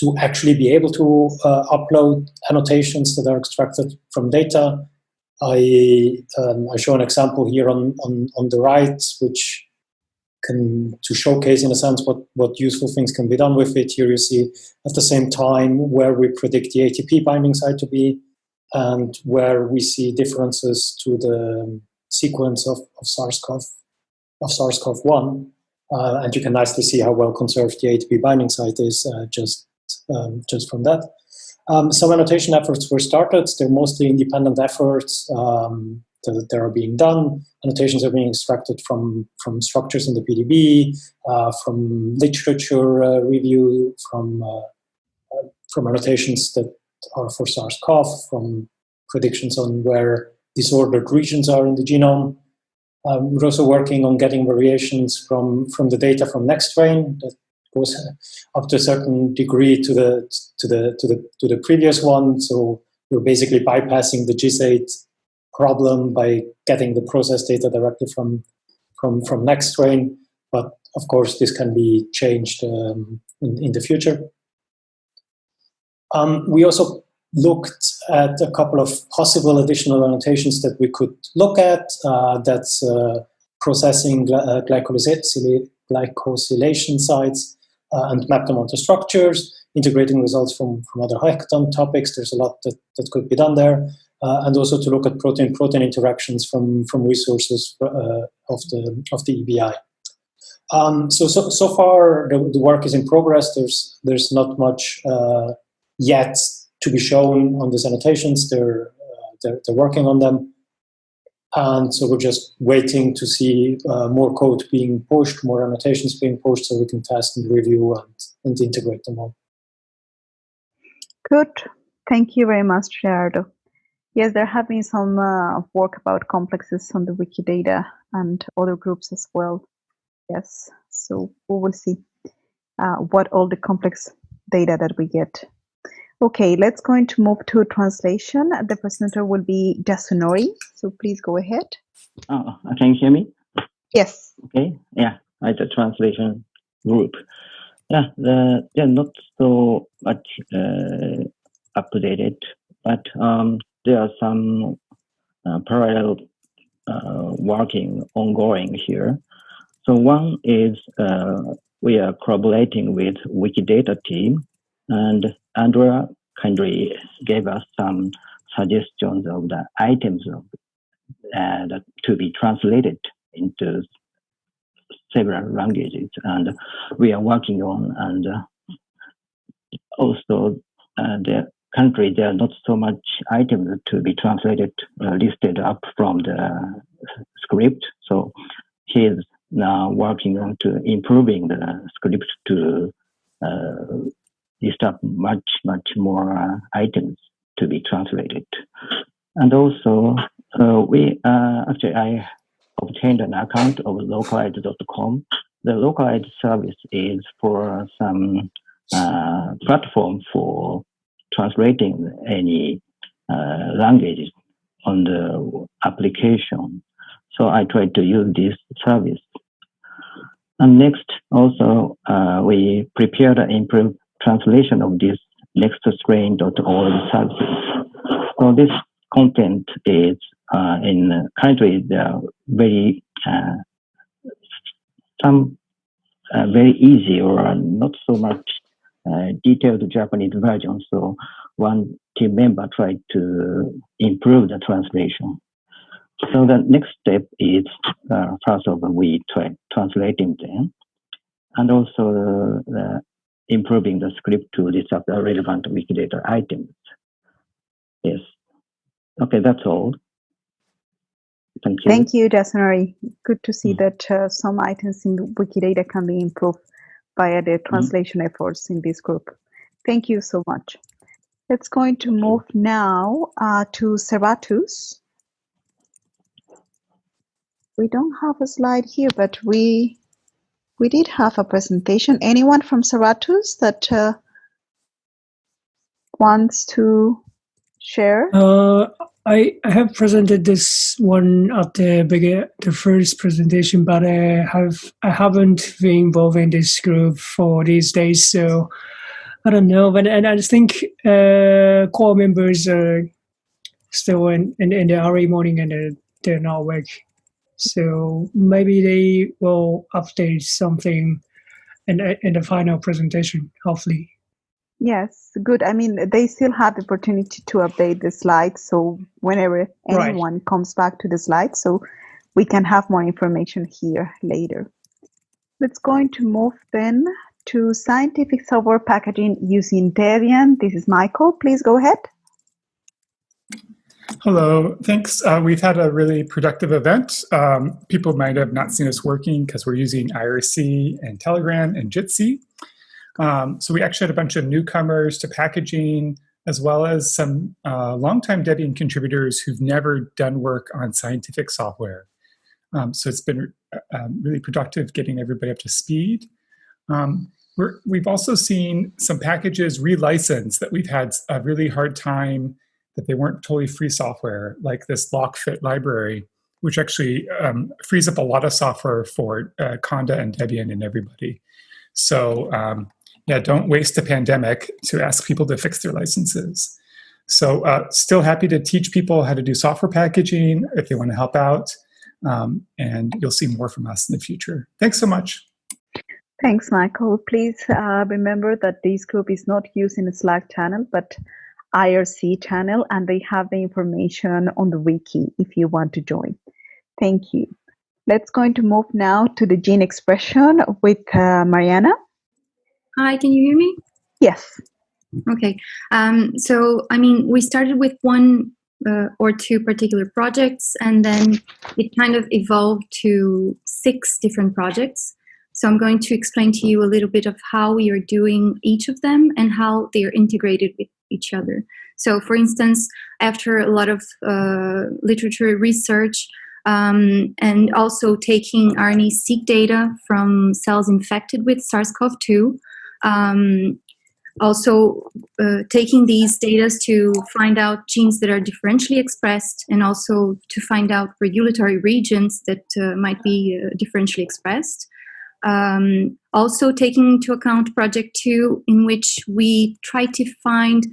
to actually be able to uh, upload annotations that are extracted from data. I um, I show an example here on on on the right, which can to showcase in a sense what, what useful things can be done with it. Here you see at the same time where we predict the ATP binding site to be and where we see differences to the sequence of, of SARS-CoV of SARS-CoV-1. Uh, and you can nicely see how well conserved the ATP binding site is uh, just, um, just from that. Um, some annotation efforts were started. They're mostly independent efforts. Um, that, that are being done. Annotations are being extracted from, from structures in the PDB, uh, from literature uh, review, from, uh, uh, from annotations that are for SARS-CoV, from predictions on where disordered regions are in the genome. Um, we're also working on getting variations from, from the data from Nextstrain that goes up to a certain degree to the, to the, to the, to the previous one. So we're basically bypassing the GISAID problem by getting the process data directly from from from Nextstrain. But of course, this can be changed um, in, in the future. Um, we also looked at a couple of possible additional annotations that we could look at. Uh, that's uh, processing uh, glycosylation sites and map them onto structures, integrating results from, from other hackathon topics. There's a lot that, that could be done there uh, and also to look at protein-protein interactions from, from resources uh, of, the, of the EBI. Um, so, so, so far the, the, work is in progress. There's, there's not much uh, yet to be shown on these annotations. They're, uh, they're, they're working on them. And so we're just waiting to see uh, more code being pushed, more annotations being pushed so we can test and review and, and integrate them all. Good. Thank you very much, Gerardo. Yes, there have been some uh, work about complexes on the Wikidata and other groups as well. Yes, so we will see uh, what all the complex data that we get. Okay, let's go into move to translation. The presenter will be Yasunori. So please go ahead. Oh, can you hear me? Yes. Okay. Yeah, I the translation group. Yeah, the, they're not so much uh, updated, but um, there are some uh, parallel uh, working ongoing here. So one is uh, we are collaborating with Wikidata team, and Andrea kindly gave us some suggestions of the items of, uh, to be translated into several languages, and we are working on. And also, uh, the country there are not so much items to be translated uh, listed up from the script. So he's now working on to improving the script to uh, list up much much more uh, items to be translated. And also, uh, we uh, actually I obtained an account of localite.com. The localite service is for some uh, platform for translating any uh, languages on the application. So I tried to use this service. And next, also, uh, we prepared and improved translation of this nextstrain.org services. So this content is uh, in currently the very uh, some uh, very easy or not so much uh, detailed Japanese version. So one team member tried to improve the translation. So the next step is uh, first of all we try translating them, and also uh, improving the script to list up the relevant Wikidata items. Yes. Okay, that's all. Thank you. Thank you, Yasunori. Good to see that uh, some items in Wikidata can be improved via the translation efforts in this group. Thank you so much. Let's going to move now uh, to Serratus. We don't have a slide here, but we we did have a presentation. Anyone from Serratus that uh, wants to share? Uh, I, I have presented this one at the begin, the first presentation, but I have I haven't been involved in this group for these days, so I don't know. But and I think uh, core members are still in, in, in the early morning and they're, they're not awake. So maybe they will update something in, in the final presentation, hopefully. Yes, good. I mean, they still have the opportunity to update the slides. So whenever Right. anyone comes back to the slides, so we can have more information here later. Let's going to move then to scientific software packaging using Debian. This is Michael. Please go ahead. Hello, thanks. Uh, we've had a really productive event. Um, people might have not seen us working because we're using IRC and Telegram and Jitsi. Um, so we actually had a bunch of newcomers to packaging, as well as some uh, longtime Debian contributors who've never done work on scientific software. Um, so it's been uh, um, really productive getting everybody up to speed. Um, we're, we've also seen some packages relicense that we've had a really hard time that they weren't totally free software, like this Locfit library, which actually um, frees up a lot of software for uh, Conda and Debian and everybody. So um, yeah, don't waste a pandemic to ask people to fix their licenses. So uh, still happy to teach people how to do software packaging if they want to help out. Um, and you'll see more from us in the future. Thanks so much. Thanks, Michael. Please uh, remember that this group is not used in a Slack channel, but IRC channel, and they have the information on the wiki if you want to join. Thank you. Let's going to move now to the gene expression with uh, Mariana. Hi, can you hear me? Yes. Okay. Um, so, I mean, we started with one uh, or two particular projects, and then it kind of evolved to six different projects. So I'm going to explain to you a little bit of how we are doing each of them and how they are integrated with each other. So, for instance, after a lot of uh, literature research um, and also taking RNA-seq data from cells infected with SARS-CoV-2, um, also uh, taking these data to find out genes that are differentially expressed and also to find out regulatory regions that uh, might be uh, differentially expressed. Um, also taking into account project two in which we try to find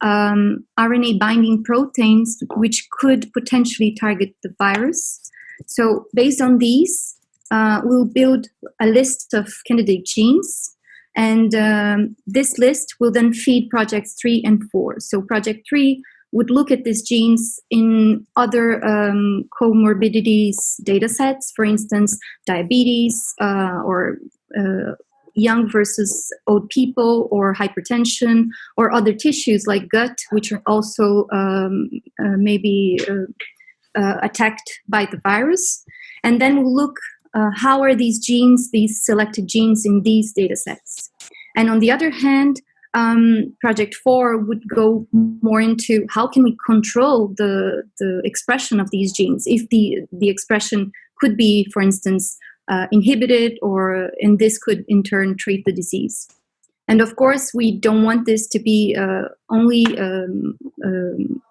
um, RNA binding proteins which could potentially target the virus. So based on these, uh, we'll build a list of candidate genes and um, this list will then feed projects three and four. So project three would look at these genes in other um, comorbidities data sets, for instance, diabetes uh, or uh, young versus old people or hypertension or other tissues like gut, which are also um, uh, maybe uh, uh, attacked by the virus. And then we'll look uh, how are these genes, these selected genes in these data sets. And on the other hand, um, project four would go more into how can we control the, the expression of these genes if the, the expression could be, for instance, uh, inhibited or and this could in turn treat the disease. And of course, we don't want this to be uh, only um, um,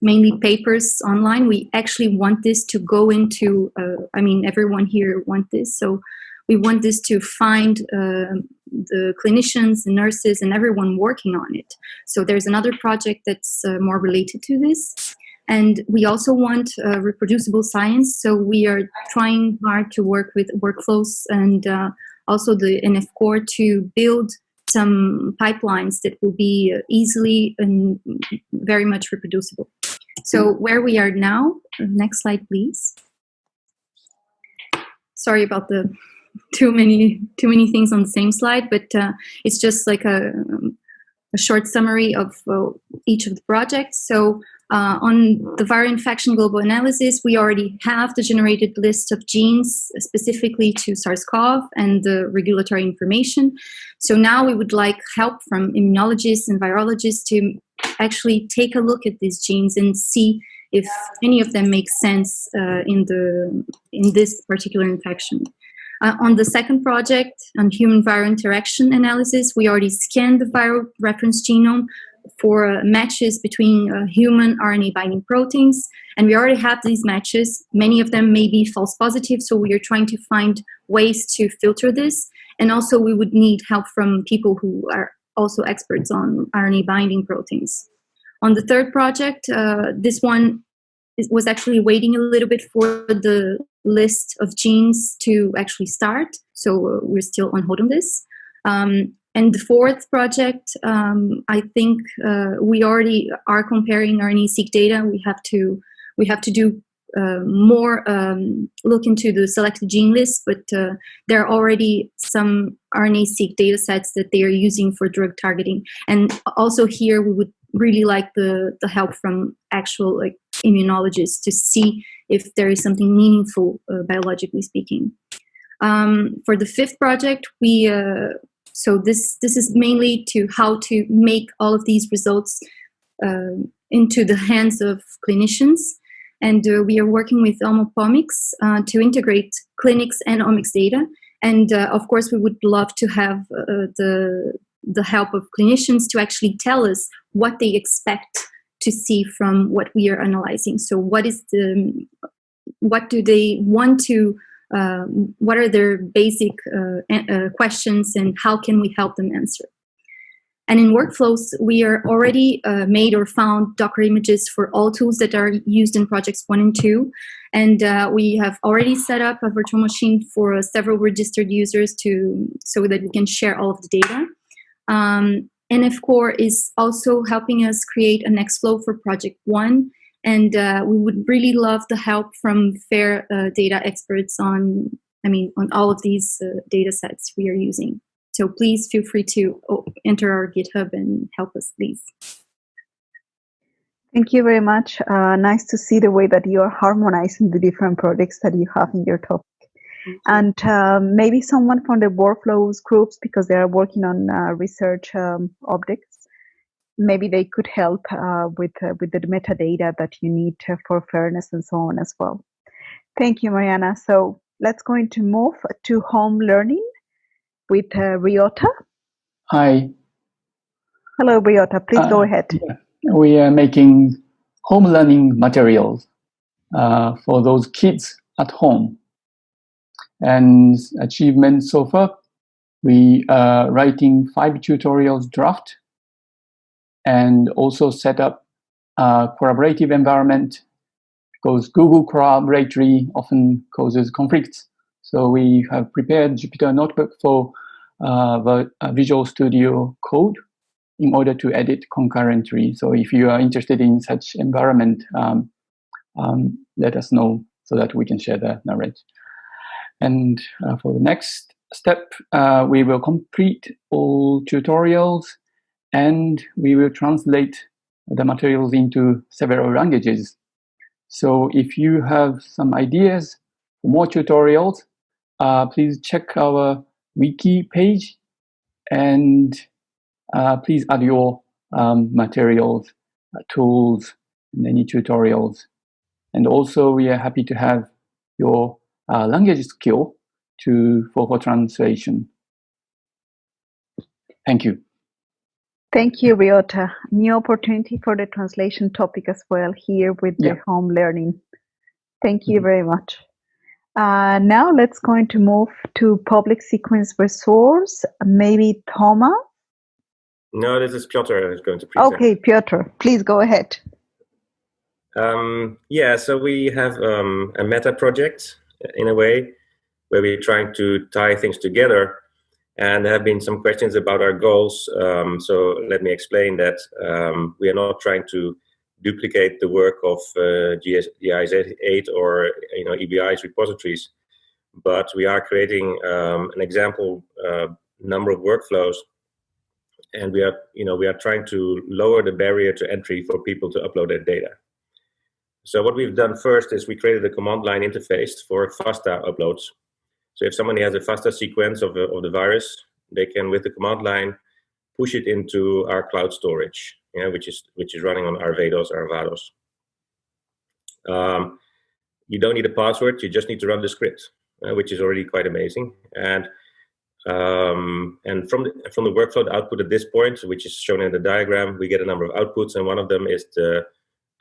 mainly papers online. We actually want this to go into, uh, I mean, everyone here want this. So we want this to find uh, the clinicians and nurses and everyone working on it. So there's another project that's uh, more related to this. And we also want uh, reproducible science. So we are trying hard to work with workflows and uh, also the NF core to build some pipelines that will be easily and very much reproducible. So where we are now, next slide, please. Sorry about the too many too many things on the same slide, but uh, it's just like a, a short summary of uh, each of the projects. So uh, on the viral infection global analysis, we already have the generated list of genes specifically to SARS-CoV and the regulatory information. So now we would like help from immunologists and virologists to actually take a look at these genes and see if any of them make sense uh, in the in this particular infection. Uh, on the second project, on human viral interaction analysis, we already scanned the viral reference genome for uh, matches between uh, human RNA binding proteins. And we already have these matches. Many of them may be false positive, so we are trying to find ways to filter this. And also, we would need help from people who are also experts on RNA binding proteins. On the third project, uh, this one was actually waiting a little bit for the list of genes to actually start. So uh, we're still on hold on this. Um, and the fourth project, um, I think uh, we already are comparing RNA-seq data. We have to we have to do uh, more um, look into the selected gene list, but uh, there are already some RNA-seq data sets that they are using for drug targeting. And also here, we would really like the, the help from actual like immunologists to see if there is something meaningful uh, biologically speaking. Um, for the fifth project, we uh, so this this is mainly to how to make all of these results uh, into the hands of clinicians, and uh, we are working with Omopomics uh, to integrate clinics and omics data. And uh, of course, we would love to have the the help of clinicians to actually tell us what they expect to see from what we are analyzing. So what is the, what do they want to, uh, what are their basic uh, uh, questions and how can we help them answer? And in workflows, we are already uh, made or found Docker images for all tools that are used in projects one and two. And uh, we have already set up a virtual machine for uh, several registered users to so that we can share all of the data. Um, nf-core is also helping us create a Nextflow for project one. And uh, we would really love the help from fair uh, data experts on, I mean, on all of these uh, data sets we are using. So please feel free to oh, enter our GitHub and help us, please. Thank you very much. Uh, nice to see the way that you are harmonizing the different projects that you have in your topic. And um, maybe someone from the workflows groups, because they are working on uh, research um, objects, maybe they could help uh, with uh, with the metadata that you need to, for fairness and so on as well. Thank you, Mariana. So let's go into move to home learning with uh, Ryota. Hi. Hello, Ryota Please go ahead. Yeah. We are making home learning materials uh, for those kids at home. And achievement so far, we are writing five tutorials draft and also set up a collaborative environment because Google Colaboratory often causes conflicts. So we have prepared Jupyter Notebook for uh, uh, Visual Studio Code in order to edit concurrently. So if you are interested in such environment, um, um, let us know so that we can share the knowledge. And uh, for the next step, uh, we will complete all tutorials and we will translate the materials into several languages. So if you have some ideas for more tutorials, uh, please check our wiki page and uh, please add your um, materials, uh, tools, and any tutorials. And also we are happy to have your uh, language skill to for, for translation. Thank you. Thank you, Ryota. New opportunity for the translation topic as well here with Yeah. the home learning. Thank you very much. Uh, now let's going to move to public sequence resource. Maybe Thomas. No, this is Piotr who's going to present. Okay, Piotr, please go ahead. Um, yeah, so we have um, a meta project in a way where we're trying to tie things together. And there have been some questions about our goals. Um, so let me explain that um, we are not trying to duplicate the work of uh, GS, GISAID or you know EBI's repositories, but we are creating um, an example uh, number of workflows and we are you know we are trying to lower the barrier to entry for people to upload their data so what we've done first is we created a command line interface for fasta uploads. So if somebody has a fasta sequence of, the- of the virus they can with the command line push it into our cloud storage yeah, which is which is running on arvados arvados. Um, you don't need a password you just need to run the script uh, which is already quite amazing. And um, and from the, from the workflow output at this point, which is shown in the diagram, we get a number of outputs, and one of them is the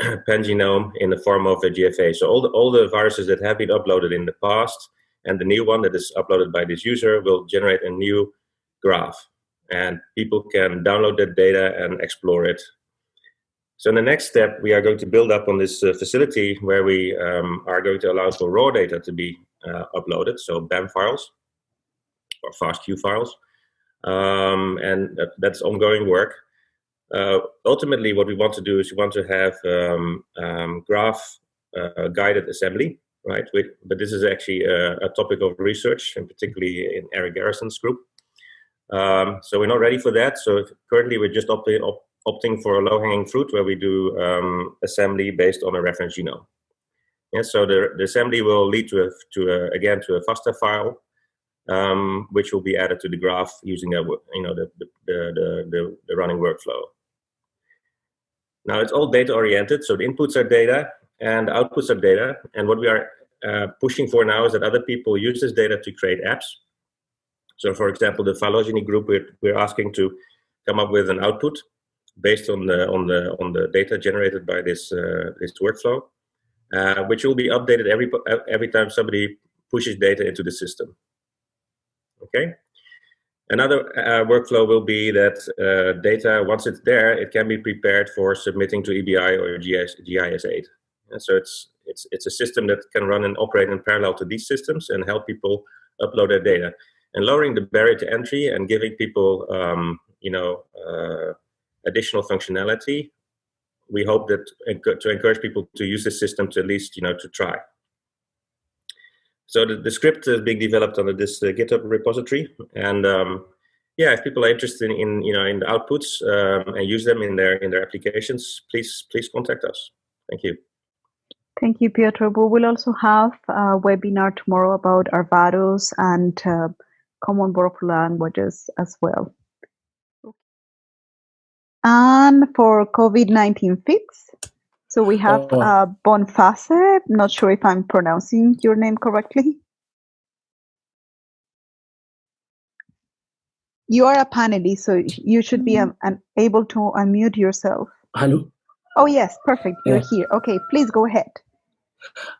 pangenome in the form of a GFA. So all the all the viruses that have been uploaded in the past, and the new one that is uploaded by this user will generate a new graph, and people can download that data and explore it. So in the next step, we are going to build up on this uh, facility where we um, are going to allow for raw data to be uh, uploaded, so BAM files or FastQ files, um, and that, that's ongoing work. Uh, ultimately, what we want to do is we want to have um, um, graph uh, guided assembly, right? But this is actually a, a topic of research, and particularly in Erik Garrison's group. Um, so we're not ready for that. So currently, we're just opting, op, opting for a low-hanging fruit where we do um, assembly based on a reference genome. Yeah, so the, the assembly will lead to a, to a, again to a FASTA file, um, which will be added to the graph using a, you know the the, the, the, the running workflow. Now it's all data oriented, so the inputs are data and the outputs are data. And what we are uh, pushing for now is that other people use this data to create apps. So, for example, the phylogeny group we're, we're asking to come up with an output based on the on the on the data generated by this uh, this workflow, uh, which will be updated every every time somebody pushes data into the system. Okay. Another uh, workflow will be that uh, data, once it's there, it can be prepared for submitting to EBI or GIS, GISAID. And so it's, it's, it's a system that can run and operate in parallel to these systems and help people upload their data. And lowering the barrier to entry and giving people, um, you know, uh, additional functionality, we hope that to encourage people to use the system to at least, you know, to try. So the, the script is being developed under this uh, GitHub repository, and um, yeah, if people are interested in you know in the outputs um, and use them in their in their applications, please please contact us. Thank you. Thank you, Piotr. We will also have a webinar tomorrow about Arvados and uh, common workflow languages as well. And for COVID-19 fix, so we have Oh. uh, Bonface. Not sure if I'm pronouncing your name correctly. You are a panelist, so you should be um, um, able to unmute yourself. Hello. Oh, yes, perfect. You're Yeah. here. Okay, please go ahead.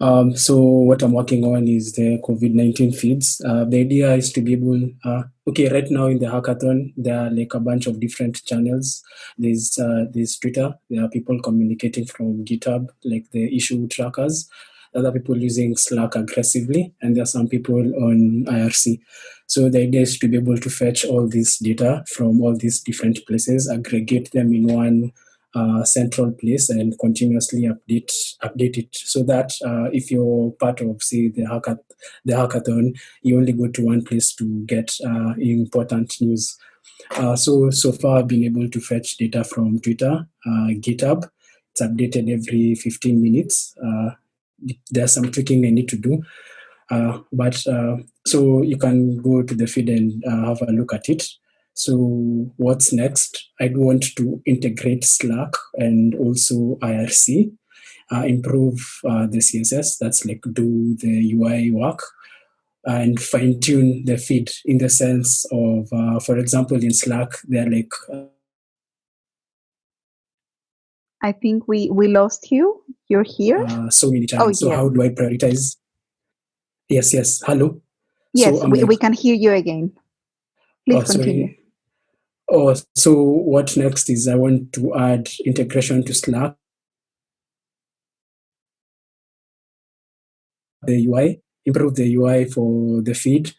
Um, so what I'm working on is the COVID-19 feeds. Uh, the idea is to be able, uh, okay, right now in the hackathon, there are like a bunch of different channels. There's, uh, there's Twitter. There are people communicating from GitHub, like the issue trackers. Other people using Slack aggressively, and there are some people on IRC. So the idea is to be able to fetch all this data from all these different places, aggregate them in one uh, central place and continuously update update it so that uh, if you're part of say the hackath- the hackathon you only go to one place to get uh, important news. Uh, so so far i've been able to fetch data from twitter uh, github. It's updated every 15 minutes. Uh, there's some tweaking i need to do. But so you can go to the feed and have a look at it so what's next? I'd want to integrate Slack and also IRC, uh, improve uh, the CSS. That's like do the UI work and fine tune the feed in the sense of, uh, for example, in Slack, they're like I think we we lost you. You're here. uh, so many Oh, times. So yes. how do I prioritize? Yes, yes. Hello. Yes, so we, like, we can hear you again. Please oh, continue. sorry. Oh, so what next is I want to add integration to Slack, the UI, improve the UI for the feed,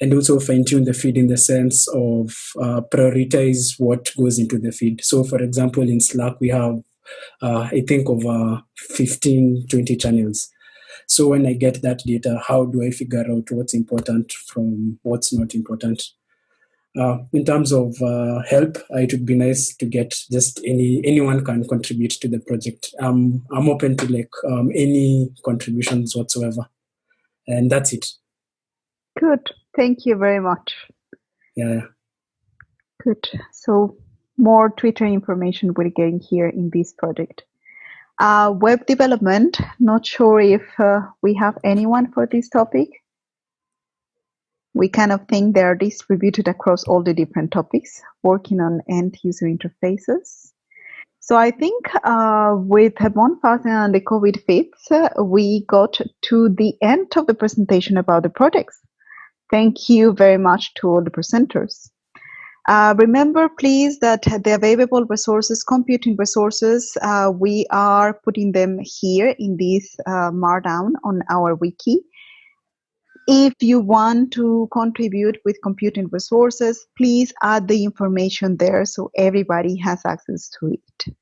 and also fine tune the feed in the sense of uh, prioritize what goes into the feed. So, for example, in Slack, we have, uh, I think, over 15, 20 channels. So, when I get that data, how do I figure out what's important from what's not important? Uh, in terms of uh, help, uh, it would be nice to get just any anyone can contribute to the project. Um, I'm open to like um, any contributions whatsoever, and that's it. Good. Thank you very much. Yeah. Good. So more Twitter information we're getting here in this project. Uh, web development. Not sure if uh, we have anyone for this topic. We kind of think they are distributed across all the different topics, working on end user interfaces. So I think uh, with Bonface and the COVID feeds, uh, we got to the end of the presentation about the projects. Thank you very much to all the presenters. Uh, remember, please, that the available resources, computing resources, uh, we are putting them here in this uh, Markdown on our wiki. If you want to contribute with computing resources, please add the information there so everybody has access to it.